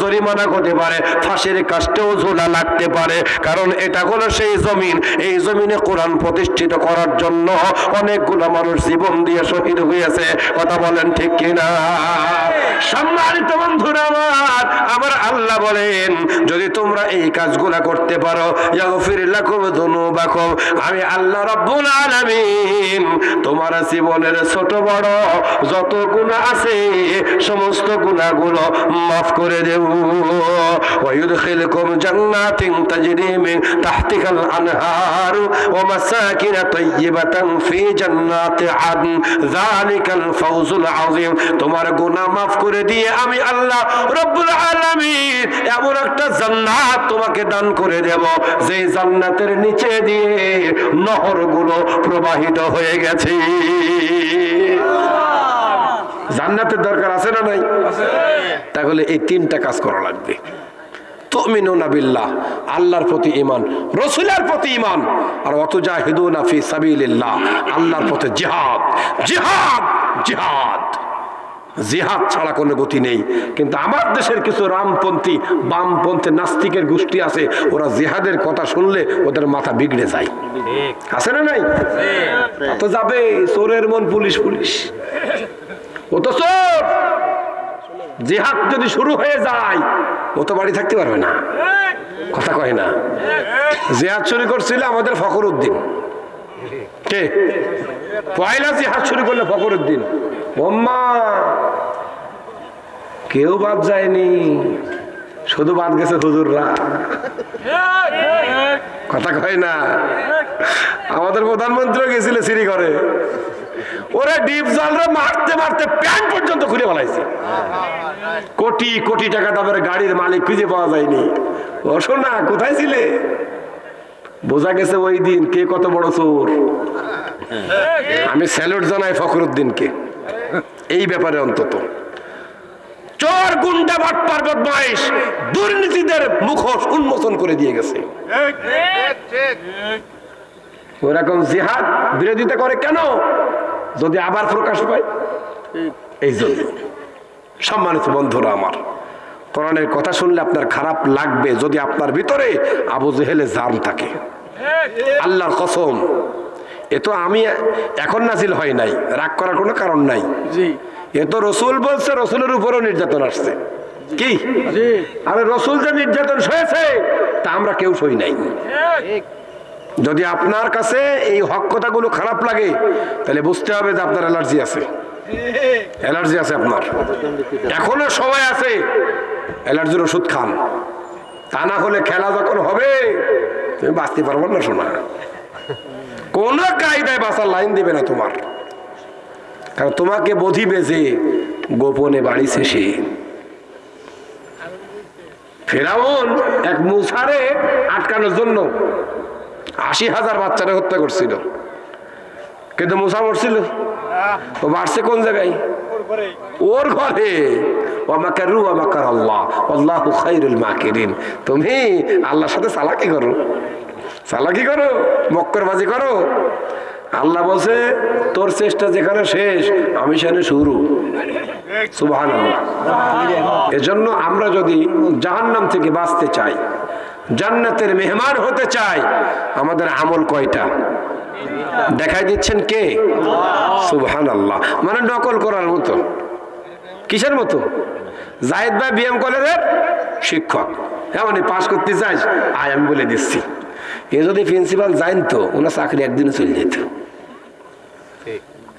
জরিমানা হতে পারে, ফাঁসির কাস্টেও ঝোলা লাগতে পারে। কারণ এটা হলো সেই জমিন। এই জমিনে কোরআন প্রতিষ্ঠিত করার জন্য অনেকগুলো মানুষ জীবন দিয়ে শহীদ হয়েছে। কথা বলেন ঠিক কিনা? সম্মানিত বন্ধুরা আমার আমার আল্লাহ বলেন, যদি তোমরা এই কাজগুলা করতে পারো আমি আল্লাহ রাব্বুল আলামিন, তোমার জীবনের ছোট বড় যত গুনাহ আছে সমস্ত গুনাহগুলো মাফ করে দেব। তোমার গুনাহ মাফ করে দিয়ে আমি আল্লাহ রব্বুল আলামিন এমন একটা জান্নাত তোমাকে দান করে দেব। যে জান্নাতের নিচে দিয়ে নহরগুলো প্রবাহিত হয়ে গেছে। জান্নাতের দরকার আছে না নাই? তাহলে এই তিনটা কাজ করা লাগবে। বিল্লাহ আল্লাহর প্রতি ইমান রসুলের প্রতি ইমান আর আল্লাহর পথে জিহাদ জিহাদ জিহাদ। জিহাদ ছাড়া কোনো গতি নেই। কিন্তু আমার দেশের কিছু রামপন্থী বামপন্থী নাস্তিকের গোষ্ঠী আছে ওরা জিহাদের কথা শুনলে ওদের মাথা বিগড়ে যায়। আছে না নাই? তো যাবে চোরের মন পুলিশ পুলিশ। ও জেহাদ যদি শুরু হয়ে যায়, ও তো বাড়ি থাকতে পারবে না। কথা কয় না। জেহাদ শুরু করছিল আমাদের ফখর উদ্দিন। কে? পয়লা জেহাদ শুরু করলে ফখর উদ্দিন। কেউ বাদ যায়নি। শুধু বাদ গেছে হুজুররা। কথা কয় না। আমাদের প্রধানমন্ত্রী গেছিল সিঁড়ি ঘরে ওরে ডিপ জালরে মারতে মারতে প্যান্ট পর্যন্ত খুলে ফেলাইছে। কোটি কোটি টাকা দামের গাড়ির মালিক খুঁজে পাওয়া যায়নি। ও শোনা কোথায় ছিলে? বোঝা গেছে ওই দিন কে কত বড় চোর। আমি স্যালুট জানাই ফখরুদ্দিনকে। এই ব্যাপারে অন্তত। চোর গুন্ডা বাটপার বদমাইশ দুর্নীতিদের মুখোশ উন্মোচন করে দিয়ে গেছে। ওরকম জিহাদ বিরোধিতা করে কেন? যদি আবার প্রকাশ পায়? এই জন্য। সম্মানিত বন্ধুরা আমার, কোরআনের কথা শুনলে আপনার খারাপ লাগবে যদি আপনার ভিতরে আবু জেহেলে জান থাকে। আল্লাহর কসম, এ তো আমি এখন নাজিল হয় নাই, রাগ করার কোনো কারণ নাই। এ তো রসুল বলছে রসুলের উপরও নির্যাতন আসছে। কি? আরে রসুল যে নির্যাতন সয়েছে তা আমরা কেউ সই নাই। যদি আপনার কাছে এই হক কথাগুলো খারাপ লাগে তাহলে বুঝতে হবে যে আপনার অ্যালার্জি আছে। অ্যালার্জি আছে আপনার। এখনও সময় আছে অ্যালার্জির ওষুধ খান। তা না হলে খেলা যখন হবে তুমি বাঁচতে পারব না শোনা কোন কায়দায় বাঁচার লাইন দেবে না তোমার। কারণ তোমাকে বধিবে যে গোপনে বাড়ি শেষে। ফেরাউন এক মুসারে আটকানোর জন্য আশি হাজার বাচ্চারা হত্যা করছিল। কিন্তু মুসা মরছিল। ও বাড়ছে কোন জায়গায়? ওর ঘরে। ওয়ামাকারু ওয়ামাকার আল্লাহ। আল্লাহু খাইরুল মাকিরিন। তুমি আল্লাহর সাথে চালাকি করো। চালাকি করো, মক্করবাজি করো। আল্লাহ বলছে, তোর চেষ্টা যেখানে শেষ, আমি সেখানে শুরু। এজন্য আমরা যদি জাহান্নাম থেকে বাঁচতে চাই, জান্নাতের মেহমান হতে চাই, আমাদের আমল কয়টা? দেখাই দিচ্ছেন কে? সুবহান আল্লাহ মানে নকল করার মতো। কিসের মতো? জাহিদ ভাই বিএম কলেজের শিক্ষক। এমন পাশ করতে চাইস আয়, আমি বলে দিচ্ছি। এ যদি প্রিন্সিপাল জানতো, ওনার চাকরি একদিনে চলে যেত।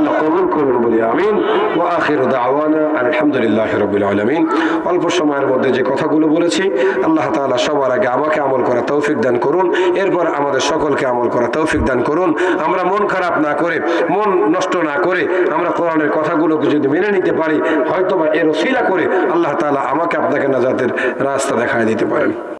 আল্লাহ কবুল করুন বলি, আমিন। ওয়া আখিরু দাওয়ানা আলহামদুলিল্লাহি রাব্বিল আলামিন। অল্প সময়ের মধ্যে যে কথাগুলো বলেছি, আল্লাহ তাআলা সবার আগে আমাকে আমল করা তৌফিক দান করুন, এরপর আমাদের সকলকে আমল করা তৌফিক দান করুন। আমরা মন খারাপ না করে, মন নষ্ট না করে আমরা কোরআনের কথাগুলোকে যদি মেনে নিতে পারি, হয়তোবা এর ওসিলা করে আল্লাহ তাআলা আমাকে আপনাকে নাজাতের রাস্তা দেখায় দিতে পারেন।